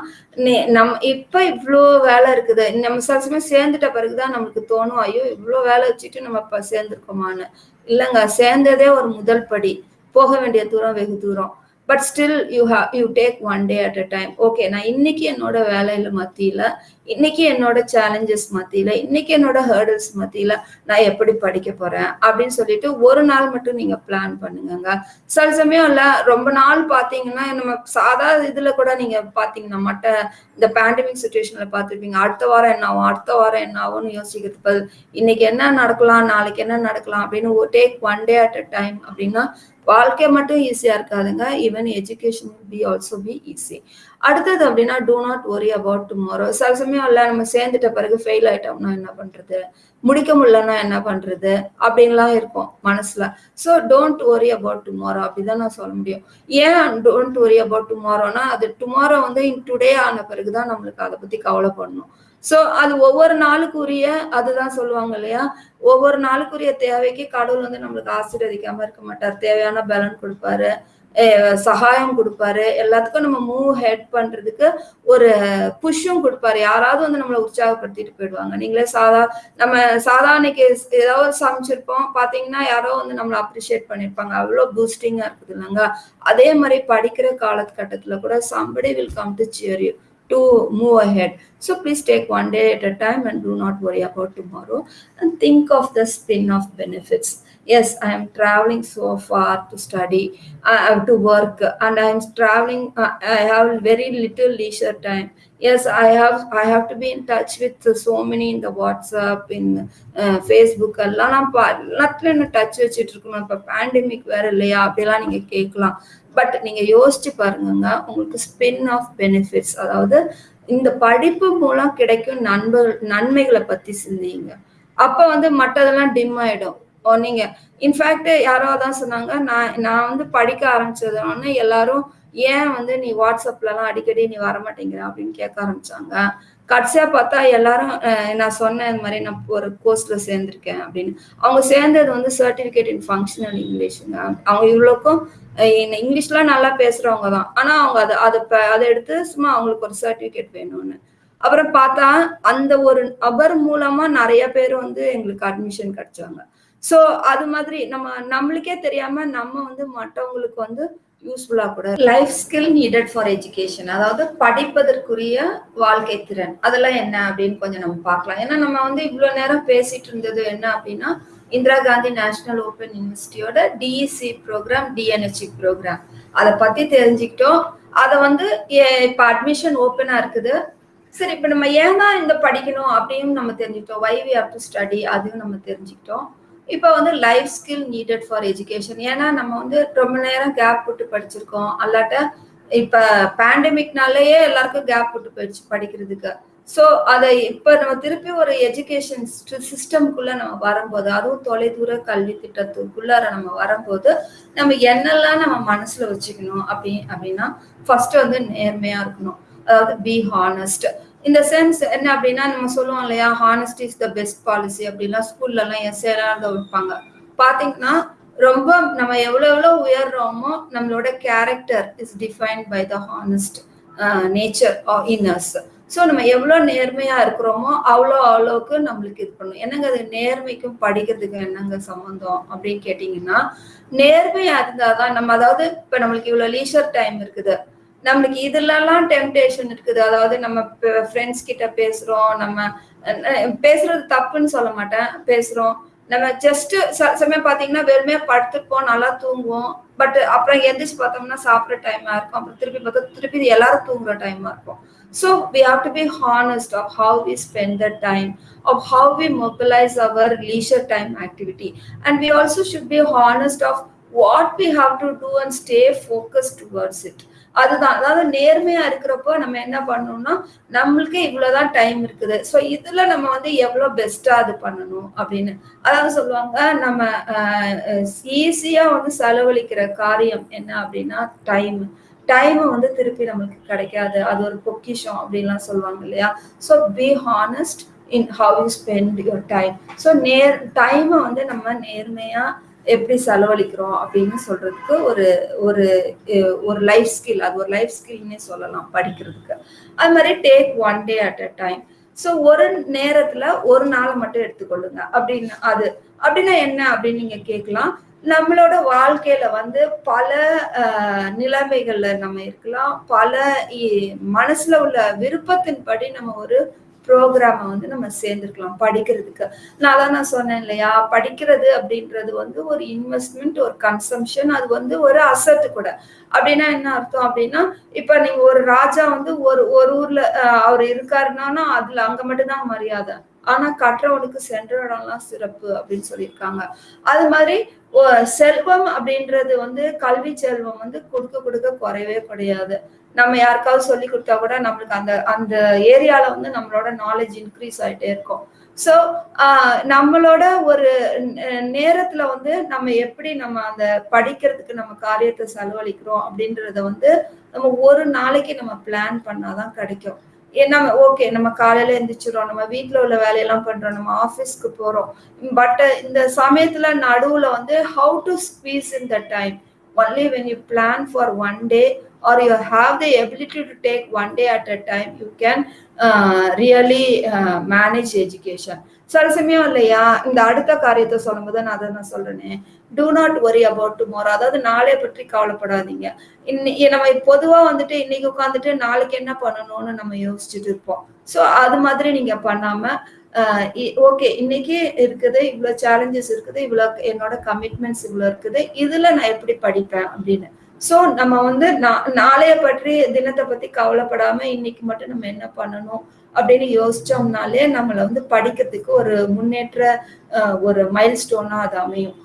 நம் இப்ப இவ்வளோ வேலை இருக்குது. நம்ம சில சமயம் சேர்ந்துட்ட பிறகுதான் நம்மளுக்கு தோணும் ஐயோ இவ்வளோ வேலை வச்சுட்டு நம்ம இப்ப சேர்ந்துருக்கோமான்னு. இல்லைங்க சேர்ந்ததே ஒரு முதல் படி. போக வேண்டிய தூரம் வெகு தூரம். But still you have you take one day at a time okay நான் இன்னைக்கு என்னோட வேலையில மத்தியில இன்னைக்கு என்னோட சேலஞ்சஸ் மத்தியில இன்னைக்கு என்னோட ஹேர்டல்ஸ் மத்தியில நான் எப்படி படிக்க போறேன் அப்படின்னு சொல்லிட்டு ஒரு நாள் மட்டும் நீங்க பிளான் பண்ணுங்க சில சமயம் இல்ல ரொம்ப நாள் பாத்தீங்கன்னா நம்ம சாதா இதுல கூட நீங்க பாத்தீங்கன்னா மட்ட இந்த பேண்டமிக் சுச்சுவேஷன்ல பாத்துருப்பீங்க அடுத்த வாரம் என்ன ஆகும் அடுத்த வாரம் என்ன ஆகும்னு யோசிக்கிறது இன்னைக்கு என்ன நடக்கலாம் நாளைக்கு என்ன நடக்கலாம்? அப்படின்னு take one day at a time அப்படின்னா வாழ்க்கை மட்டும் ஈஸியா இருக்காதுங்க. Even education be also be easy அடுத்தது அப்படின்னா do not worry about tomorrow சில சமயம் இல்லை நம்ம சேர்ந்துட்ட பிறகு ஃபெயில் ஆயிட்டோம்னா என்ன பண்றது? முடிக்க முடியலன்னா என்ன பண்றது? அப்படின்லாம் இருக்கும் மனசுல. So don't worry about tomorrow அப்படிதான் நான் சொல்ல முடியும். ஏன் டோன்ட் ஒரி அபவுட் டுமாரோனா அது டுமாரோ வந்து டுடே ஆன பிறகுதான் நம்மளுக்கு அதை பத்தி கவலைப்படணும். ஸோ அது ஒவ்வொரு நாளுக்குரிய அதுதான் சொல்லுவாங்க இல்லையா? ஒவ்வொரு நாளுக்குரிய தேவைக்கு கடவுள் வந்து நம்மளுக்கு ஆசீர்வதிக்காம இருக்க மாட்டார். தேவையான பலன் கொடுப்பாரு. சகாயம் கொடுப்பாரு. எல்லாத்துக்கும் நம்ம மூவ் ஹெட் பண்றதுக்கு ஒரு புஷ்ஷும் கொடுப்பாரு. யாராவது வந்து நம்மளை உற்சாகப்படுத்திட்டு போயிடுவாங்க. நீங்களே சாதா நம்ம சாதாரணைக்கு ஏதாவது சமைச்சிருப்போம். பாத்தீங்கன்னா யாரோ வந்து நம்மளை அப்ரிஷியேட் பண்ணிருப்பாங்க. அவ்வளோ பூஸ்டிங்கா இருக்குது இல்லைங்க. அதே மாதிரி படிக்கிற காலகட்டத்துல கூட somebody will come to cheer you to move ahead. So please take one day at a time and do not worry about tomorrow and think of the spin off benefits. Yes, I am traveling so far to study, uh, to work, and I am traveling. Uh, I have very little leisure time. Yes, I have. I have to be in touch with so many in the WhatsApp, in uh, Facebook. எல்லாம் நான் எல்லாத்துலயும் என்ன touch வச்சுட்டு இருக்கணும் இப்போ pandemic வேற இல்லையா அப்படிலாம் நீங்க கேட்கலாம் பட் நீங்க யோசிச்சு பாருங்க உங்களுக்கு ஸ்பின் ஆஃப் பெனிஃபிட்ஸ் அதாவது இந்த படிப்பு மூலம் கிடைக்கும் நண்பர்கள் நன்மைகளை பத்தி சிந்திங்க. அப்ப வந்து மற்றதெல்லாம் டிம் ஆயிடும். நீங்க இன்ஃபேக்ட் யாரோ தான் சொன்னாங்க நான் நான் வந்து படிக்க ஆரம்பிச்சதுன்னு எல்லாரும் ஏன் வந்து நீ வாட்ஸ்அப்லலாம் அடிக்கடி நீ வரமாட்டேங்கிற? அப்படின்னு கேட்க ஆரம்பிச்சாங்க. கடைசியா பார்த்தா எல்லாரும் நான் சொன்னேன் இந்த மாதிரி நான் ஒரு கோர்ஸ்ல சேர்ந்திருக்கேன் அப்படின்னு. அவங்க சேர்ந்தது வந்து சர்டிபிகேட் இன் ஃபங்க்ஷனல் இங்கிலீஷுங்க அவங்க இவ்வளோக்கும் இங்கிலீஷ்லாம் நல்லா பேசுறவங்க தான். ஆனா அவங்க அதை அதை அதை எடுத்து சும்மா அவங்களுக்கு ஒரு சர்டிபிகேட் வேணும்னு. அப்புறம் பார்த்தா அந்த ஒரு நபர் மூலமா நிறைய பேர் வந்து எங்களுக்கு அட்மிஷன் கிடைச்சாங்க. ஸோ அது மாதிரி நம்ம நம்மளுக்கே தெரியாம நம்ம வந்து மற்றவங்களுக்கு வந்து யூஸ்ஃபுல்லா கூட. Life skill needed for education அதாவது படிப்பதற்குரிய வாழ்க்கை திறன். அதெல்லாம் என்ன அப்படின்னு கொஞ்சம் நம்ம பார்க்கலாம். ஏன்னா நம்ம வந்து இவ்வளவு நேரம் பேசிட்டு இருந்தது என்ன அப்படின்னா இந்திரா காந்தி நேஷனல் ஓப்பன் யூனிவர்சிட்டியோட டிஇசி ப்ரோக்ராம் டிஎன்ஹெச்சி ப்ரோக்ராம் அதை பத்தி தெரிஞ்சுக்கிட்டோம். அதை வந்து இப்போ அட்மிஷன் ஓப்பனா இருக்குது. சரி இப்போ நம்ம ஏன் தான் இந்த படிக்கணும் அப்படின்னு நம்ம தெரிஞ்சுக்கிட்டோம். Why we have to study அதையும் நம்ம தெரிஞ்சுக்கிட்டோம். இப்போ வந்து life skill needed for education ஏன்னா நம்ம வந்து ரொம்ப நேரம் கேப் விட்டு படிச்சிருக்கோம். அல்லாட்ட இப்போ பேண்டமிக்னாலேயே எல்லாருக்கும் கேப் விட்டு போயிடுச்சு படிக்கிறதுக்கு. ஸோ அதை இப்போ நம்ம திருப்பி ஒரு எஜுகேஷன் சிஸ்டம்குள்ள நம்ம வரும்போது அதுவும் தொலைதூர கல்வி திட்டத்துக்குள்ளார நம்ம வரும்போது நம்ம என்னெல்லாம் நம்ம மனசுல வச்சுக்கணும் அப்படி அப்படின்னா ஃபர்ஸ்ட் வந்து நேர்மையா இருக்கணும். அதாவது பி ஹானஸ்ட் இந்த சென்ஸ் என்ன அப்படின்னா நம்ம சொல்லுவோம் இல்லையா honesty is the best policy அப்படின்லாம் ஸ்கூல்ல எல்லாம் எஸ்ஏலாம் வைப்பாங்க. பாத்தீங்கன்னா ரொம்ப நம்ம எவ்வளவு எவ்வளவு உயர்றோமோ நம்மளோட character is defined by the honest nature inners so நம்ம எவ்வளோ நேர்மையா இருக்கிறோமோ அவ்வளோ அவ்வளோக்கு நம்மளுக்கு இது பண்ணும். என்னங்க அது நேர்மைக்கும் படிக்கிறதுக்கும் என்னங்க சம்மந்தம் அப்படின்னு கேட்டிங்கன்னா நேர்மையா இருந்தாதான் நம்ம அதாவது இப்போ நம்மளுக்கு இவ்வளோ லீஷர் டைம் இருக்குது. நம்மளுக்கு இதுலலாம் டெம்டேஷன் இருக்குது. அதாவது நம்ம ஃப்ரெண்ட்ஸ் கிட்ட பேசுறோம் நம்ம பேசுறது தப்புன்னு சொல்ல மாட்டேன். பேசுறோம். நம்ம ஜஸ்ட் சமயம் பாத்தீங்கன்னா வெறுமையா படுத்துருப்போம் நல்லா தூங்குவோம். பட் அப்புறம் எந்திரிச்சு பார்த்தோம்னா சாப்பிட்ற டைமா இருக்கும். அப்புறம் திருப்பி பார்த்தா திருப்பி எல்லாரும் தூங்குற டைமா இருக்கும். So we have to be honest of how we spend the time of how we mobilise our leisure time activity and we also should be honest of what we have to do and stay focus towards it அதுதான். அதாவது நேர்மையா இருக்கிறப்போ நம்ம என்ன பண்ணணும்னா நம்மளுக்கு இவ்வளவுதான் time இருக்குது. ஸோ இதுல நம்ம வந்து எவ்வளவு பெஸ்டா அது பண்ணணும் அப்படின்னு. அதாவது சொல்லுவாங்க நம்ம ஈஸியா வந்து செலவழிக்கிற காரியம் என்ன அப்படின்னா டைம் டைம் வந்து திருப்பி நம்மளுக்கு கிடைக்காது. அது ஒரு பொக்கிஷம் அப்படின்லாம் சொல்லுவாங்க இல்லையா? So be honest in how you spend your time so நேர் டைமை வந்து நம்ம நேர்மையாக எப்படி செலவழிக்கிறோம் அப்படின்னு சொல்றதுக்கு ஒரு ஒரு ஒரு லைஃப் ஸ்கில் அது ஒரு லைஃப் ஸ்கில்னே சொல்லலாம் படிக்கிறதுக்கு. அது மாதிரி take one day at a time so ஒரு நேரத்துல ஒரு நாளை மட்டும் எடுத்துக்கொள்ளுங்க. அப்படின்னு அது அப்படின்னா என்ன அப்படின்னு நீங்க கேட்கலாம். நம்மளோட வாழ்க்கையில வந்து பல நிலைமைகள்ல நம்ம இருக்கலாம். பல மனசுல உள்ள விருப்பத்தின்படி நம்ம ஒரு ப்ரோக்ராமை வந்து நம்ம சேர்ந்துருக்கலாம் படிக்கிறதுக்கு. நான் தான் நான் சொன்னேன் இல்லையா? படிக்கிறது அப்படின்றது வந்து ஒரு இன்வெஸ்ட்மெண்ட் ஒரு கன்சம்ஷன் அது வந்து ஒரு அசட்டு கூட. அப்படின்னா என்ன அர்த்தம் அப்படின்னா இப்ப நீங்க ஒரு ராஜா வந்து ஒரு ஒரு ஊர்ல அவர் இருக்காருன்னா அதுல அங்க மட்டும்தான் மரியாதை. ஆனா கற்றவனுக்கு சென்ற இடம்லாம் சிறப்பு அப்படின்னு சொல்லியிருக்காங்க. அது மாதிரி செல்வம் அப்படின்றது வந்து கல்வி செல்வம் வந்து கொடுக்க கொடுக்க குறையவே கிடையாது நம்ம யாருக்காவது சொல்லி கொடுத்தா கூட நம்மளுக்கு அந்த அந்த ஏரியால வந்து நம்மளோட நாலேஜ் இன்க்ரீஸ் ஆயிட்டே இருக்கும். ஸோ நம்மளோட ஒரு நேரத்துல வந்து நம்ம எப்படி நம்ம அந்த படிக்கிறதுக்கு நம்ம காரியத்தை செலவழிக்கிறோம் அப்படின்றத வந்து நம்ம ஒரு நாளைக்கு நம்ம பிளான் பண்ணாதான் கிடைக்கும். நம்ம ஓகே நம்ம காலையில எந்திரிச்சிடறோம் நம்ம வீட்டில் உள்ள வேலையெல்லாம் பண்றோம் நம்ம ஆஃபீஸ்க்கு போறோம். பட் இந்த சமயத்துல நடுவுல வந்து how to space in the time only when you plan for one day or you have the ability to take one day at a time you can uh, really uh, manage education. சில இல்லையா? இந்த அடுத்த காரியத்தை சொல்லும்போது நான் அதை நான் சொல்றேனே. Do not worry about tomorrow அதாவது நாளை பற்றி கவலைப்படாதீங்க. இன்னைக்கு நம்ம பொதுவா வந்துட்டு இன்னைக்கு உட்காந்துட்டு நாளைக்கு என்ன பண்ணணும்னு நம்ம யோசிச்சுட்டு இருப்போம். ஸோ அது மாதிரி நீங்க பண்ணாம uh, ஓகே இன்னைக்கு இருக்குது இவ்வளவு சேலஞ்சஸ் இருக்குது இவ்வளவு என்னோட கமிட்மெண்ட்ஸ் இவ்வளவு இருக்குது இதுல நான் எப்படி படிப்பேன் அப்படின்னு. ஸோ நம்ம வந்து நா- நாளைய பற்றி தினத்தை பத்தி கவலைப்படாம இன்னைக்கு மட்டும் நம்ம என்ன பண்ணணும் அப்படின்னு யோசிச்சோம்னாலே நம்மளை வந்து படிக்கிறதுக்கு ஒரு முன்னேற்ற ஒரு மைல் ஸ்டோனா அது அமையும்.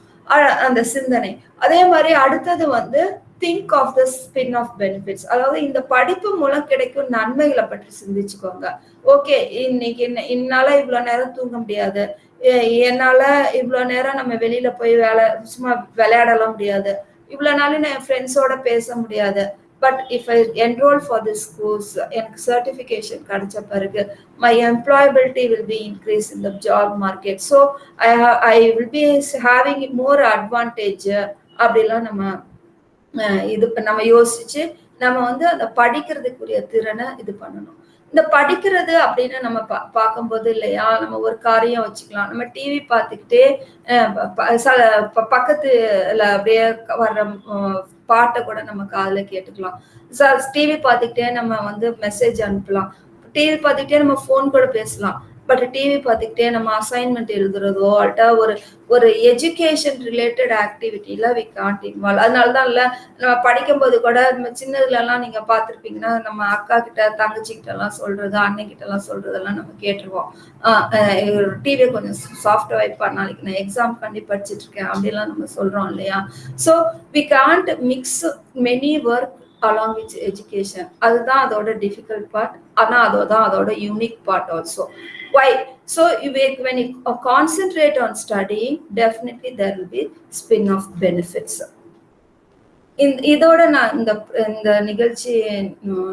அந்த சிந்தனை. அதே மாதிரி அடுத்தது வந்து think of the spin off benefits அதாவது இந்த படிப்பு மூலம் கிடைக்கும் நன்மைகளை பற்றி சிந்திச்சுக்கோங்க. ஓகே இன்னைக்கு என்ன இன்னால இவ்வளோ நேரம் தூங்க முடியாது. என்னால இவ்வளோ நேரம் நம்ம வெளியில போய் வேலை சும்மா விளையாடலாம் முடியாது. இவ்வளவு நாள் நான் என் ஃப்ரெண்ட்ஸோட பேச முடியாது. But if I enrol for this course எனக்கு சர்டிஃபிகேஷன் கிடைச்ச பிறகு my employability will be increase in the job market so I I will be having more advantage அப்படிலாம் நம்ம இது நம்ம யோசிச்சு நம்ம வந்து அந்த படிக்கிறதுக்குரிய திறனை இது பண்ணணும். இந்த படிக்கிறது அப்படின்னு நம்ம பா பார்க்கும்போது இல்லையா? நம்ம ஒரு காரியம் வச்சுக்கலாம். நம்ம டிவி பார்த்துக்கிட்டே ச- ப- பக்கத்துல அப்படியே வர்ற பாட்டை கூட நம்ம காதுல கேட்டுக்கலாம். டிவி பார்த்துக்கிட்டே நம்ம வந்து மெசேஜ் அனுப்பலாம். டிவி பார்த்துக்கிட்டே நம்ம ஃபோன் கூட பேசலாம். பட் டிவி பார்த்துக்கிட்டே நம்ம அசைன்மெண்ட் எழுதுறதோ அல்ட்டா ஒரு ஒரு எஜுகேஷன் ரிலேட்டட் ஆக்டிவிட்டியில வி காண்ட் இன்வால்வ் அதனால தான் இல்லை நம்ம படிக்கும்போது கூட நம்ம சின்னதுலலாம் நீங்கள் பார்த்துருப்பீங்கன்னா நம்ம அக்கா கிட்ட தங்கச்சி கிட்ட எல்லாம் சொல்றது அண்ணன் கிட்ட எல்லாம் சொல்றதெல்லாம் நம்ம கேட்டுருவோம் டிவியை கொஞ்சம் சாஃப்ட் வைப்பா நாளைக்கு நான் எக்ஸாம் பண்ணி படிச்சிட்டு இருக்கேன் அப்படிலாம் நம்ம சொல்கிறோம் இல்லையா? So we can't mix many work along with education அதுதான் அதோட டிஃபிகல்ட் பார்ட் ஆனா அதோதான் அதோட unique part also why so when you concentrate on studying definitely on will be spin off benefits இதோட நான் இந்த இந்த நிகழ்ச்சி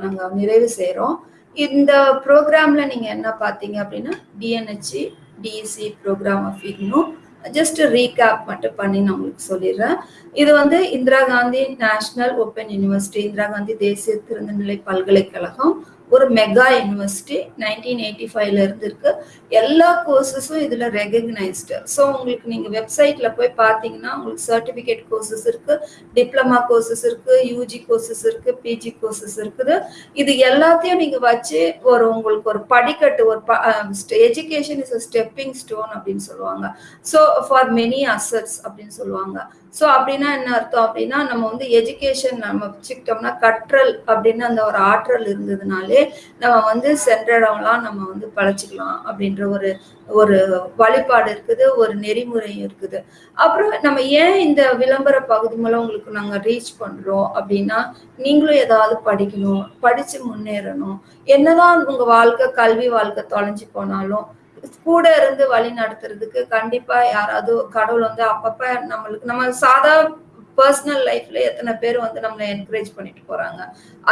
நாங்கள் நிறைவு செய்கிறோம் இந்த ப்ரோக்ராம்ல நீங்கள் என்ன பார்த்தீங்க அப்படின்னா DNHC DSC programme of IGNOU just recap மட்டும் பண்ணி நான் உங்களுக்கு சொல்லிடுறேன். இது வந்து Indira Gandhi national open university Indira Gandhi தேசிய திறந்தநிலை பல்கலைக்கழகம். ஒரு மெகா யூனிவர்சிட்டி நைன்டீன் எயிட்டி ஃபைவ்ல இருந்து இருக்கு எல்லா கோர்சஸும் இதுல ரெகக்னைஸ்டு ஸோ உங்களுக்கு நீங்க வெப்சைட்ல போய் பார்த்தீங்கன்னா உங்களுக்கு சர்டிபிகேட் கோர்சஸ் இருக்கு டிப்ளமா கோர்சஸ் இருக்கு யூஜி கோர்சஸ் இருக்கு பிஜி கோர்சஸ் இருக்குது. இது எல்லாத்தையும் நீங்க வச்சு ஒரு உங்களுக்கு ஒரு படிக்கட்டு ஒரு education is a stepping stone அப்படின்னு சொல்லுவாங்க. ஸோ ஃபார் மெனி அசட்ஸ் அப்படின்னு சொல்லுவாங்க. ஸோ அப்படின்னா என்ன அர்த்தம்? அப்படின்னா நம்ம வந்து எஜுகேஷன் நம்ம வச்சுக்கிட்டோம்னா கற்றல் அப்படின்னு அந்த ஒரு ஆற்றல் இருந்ததுனாலே நம்ம வந்து சென்ற இடம்லாம் நம்ம வந்து பழச்சிக்கலாம் அப்படின்ற ஒரு ஒரு வழிபாடு இருக்குது ஒரு நெறிமுறையும் இருக்குது. அப்புறம் நம்ம ஏன் இந்த விளம்பர பகுதி மூலம் உங்களுக்கு நாங்க ரீச் பண்றோம் அப்படின்னா நீங்களும் ஏதாவது படிக்கணும் படிச்சு முன்னேறணும். என்னதான் உங்க வாழ்க்கை கல்வி வாழ்க்கை தொலைஞ்சு போனாலும் கூட இருந்து வழி நடத்துறதுக்கு கண்டிப்பா யாராவது கடவுள் வந்து அப்பப்ப நம்மளுக்கு நம்ம சாதா பர்சனல் லைஃப்ல எத்தனை பேர் வந்து நம்மளை என்கரேஜ் பண்ணிட்டு போறாங்க.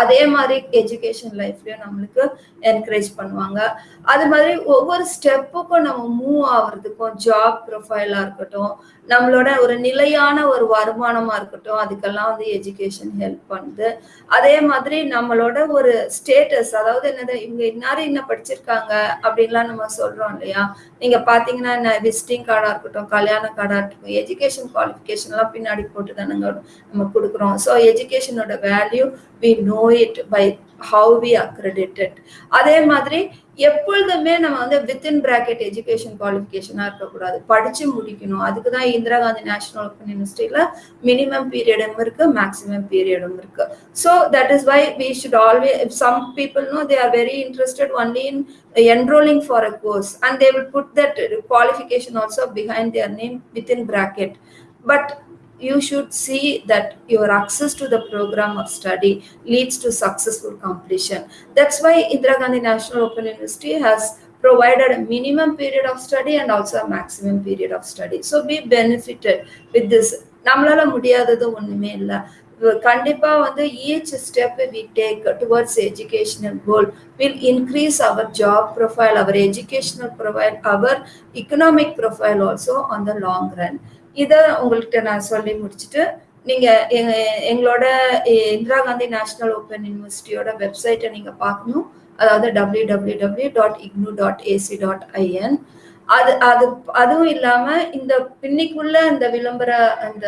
அதே மாதிரி எஜுகேஷன் லைஃப்லயும் நம்மளுக்கு என்கரேஜ் பண்ணுவாங்க. அது மாதிரி ஒவ்வொரு ஸ்டெப்புக்கும் நம்ம மூவ் ஆகுறதுக்கும் ஜாப் ப்ரொஃபைலா இருக்கட்டும் நம்மளோட ஒரு நிலையான ஒரு வருமானமா இருக்கட்டும் அதுக்கெல்லாம் வந்து எஜுகேஷன் ஹெல்ப் பண்ணுது. அதே மாதிரி நம்மளோட ஒரு ஸ்டேட்டஸ் அதாவது என்னது இவங்க இன்னாரும் என்ன படிச்சிருக்காங்க அப்படின்லாம் நம்ம சொல்றோம் இல்லையா? நீங்க பாத்தீங்கன்னா என்ன விசிட்டிங் கார்டா இருக்கட்டும் கல்யாண கார்டா இருக்கட்டும் எஜுகேஷன் குவாலிஃபிகேஷன் எல்லாம் பின்னாடி போட்டு தானே நம்ம கொடுக்குறோம். So எஜுகேஷனோட value we know it by how we accredited அதே மாதிரி எப்பொழுதுமே நம்ம வந்து வித்தின் பிராக்கெட் எஜுகேஷன் குவாலிஃபிகேஷனாக இருக்கக்கூடாது. படிச்சு முடிக்கணும். அதுக்கு தான் இந்திரா காந்தி நேஷனல் ஓப்பன் யூனிவர்சிட்டியில் மினிமம் பீரியடும் இருக்கு மேக்ஸிமம் பீரியடும் இருக்கு. So that is why we should always some people know they are very interested only in enrolling for a course and they will put that qualification also behind their name within bracket but you should see that your access to the program of study leads to successful completion that's why indira gandhi national open university has provided a minimum period of study and also a maximum period of study so be benefited with this நம்மளால முடியாதது ஒண்ணுமே இல்லை கண்டிப்பா வந்து each step we take towards educational goal will increase our job profile our educational profile our economic profile also on the long run இதை உங்கள்கிட்ட நான் சொல்லி முடிச்சுட்டு நீங்க எங்க எங்களோட இந்திரா காந்தி நேஷனல் ஓப்பன் யூனிவர்சிட்டியோட வெப்சைட்டை நீங்க பார்க்கணும். அதாவது W W W dot IGNOU dot AC dot IN அது அது அதுவும் இல்லாம இந்த பின்னிக்குள்ள இந்த விளம்பர அந்த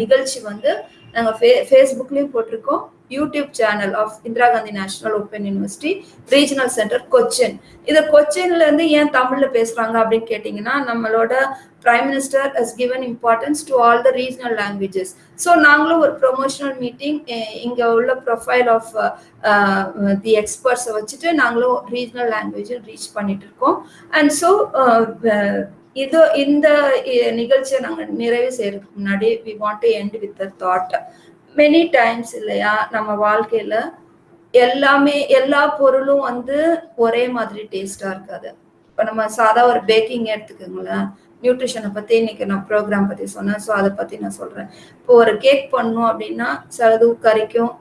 நிகழ்ச்சி வந்து நாங்கள் ஃபே ஃபேஸ்புக்லேயும் போட்டிருக்கோம். YouTube channel of Indira Gandhi national open university regional centre Cochin இது கொச்சின்ல இருந்து ஏன் தமிழ்ல பேசுறாங்க அப்படின்னு கேட்டீங்கன்னா நம்மளோட prime minister has given importance to all the regional languages so நாங்களும் ஒரு ப்ரொமோஷனல் மீட்டிங் இங்க உள்ள ப்ரொஃபைல் ஆஃப் தி எக்ஸ்பர்ட்ஸை வச்சுட்டு நாங்களும் ரீஜனல் லாங்குவேஜில் ரீச் பண்ணிட்டு இருக்கோம். அண்ட் ஸோ இது இந்த நிகழ்ச்சியை நாங்கள் நிறைவு செய்யறதுக்கு முன்னாடி we want to end with thought many times இல்லையா நம்ம வாழ்க்கையில எல்லாமே எல்லா பொருளும் வந்து ஒரே மாதிரி டேஸ்டா இருக்காது. இப்போ நம்ம சாதா ஒரு பேக்கிங் எடுத்துக்கோங்களேன். நியூட்ரிஷனை பத்தி இன்னைக்கு நான் ப்ரோக்ராம் பத்தி சொன்னேன். ஸோ அதை பத்தி நான் சொல்றேன். இப்போ ஒரு கேக் பண்ணோம் அப்படின்னா சிலது கறிக்கும்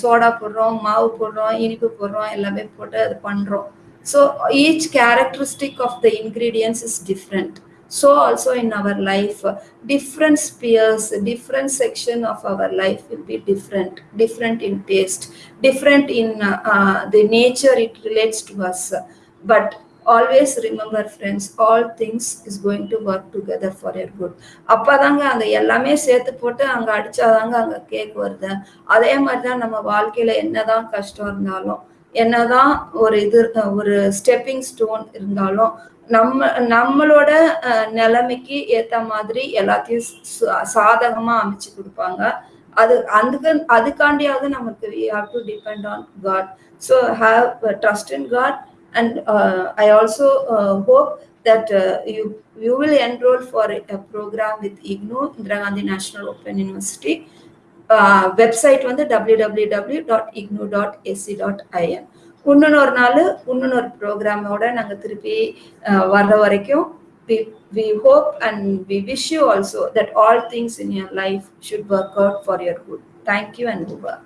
சோடா போடுறோம் மாவு போடுறோம் இனிப்பு போடுறோம் எல்லாமே போட்டு அது பண்றோம். So each characteristic of the ingredients is different so also in our life different spheres different section of our life will be different different in taste different in uh, uh, the nature it relates to us but always remember friends all things is going to work together for your good அப்போ தாங்க அங்கே எல்லாமே சேர்த்து போட்டு அங்கே அடித்தாதாங்க அங்கே cake வருது அதே மாதிரி தான் நம்ம வாழ்க்கையில் என்னதான் கஷ்டம் இருந்தாலும் என்னதான் ஒரு இது ஒரு ஸ்டெப்பிங் ஸ்டோன் இருந்தாலும் நம்ம நம்மளோட நிலைமைக்கு ஏத்த மாதிரி எல்லாத்தையும் சாதகமா அமைச்சு கொடுப்பாங்க. அது அதுக்கு அதுக்காண்டியாவது நமக்கு we have to depend on God so have trust in God and I also hope that uh, you you will enroll for a, a program with IGNU Indira Gandhi National Open University. Uh, website வந்து W W W dot IGNOU dot AC dot IN இன்னொரு நாள் இன்னொரு ப்ரோக்ராமோட நாங்கள் திருப்பி வர்ற வரைக்கும் we, we hope and we wish you also that all things in your life should work out for your good. Thank you and over.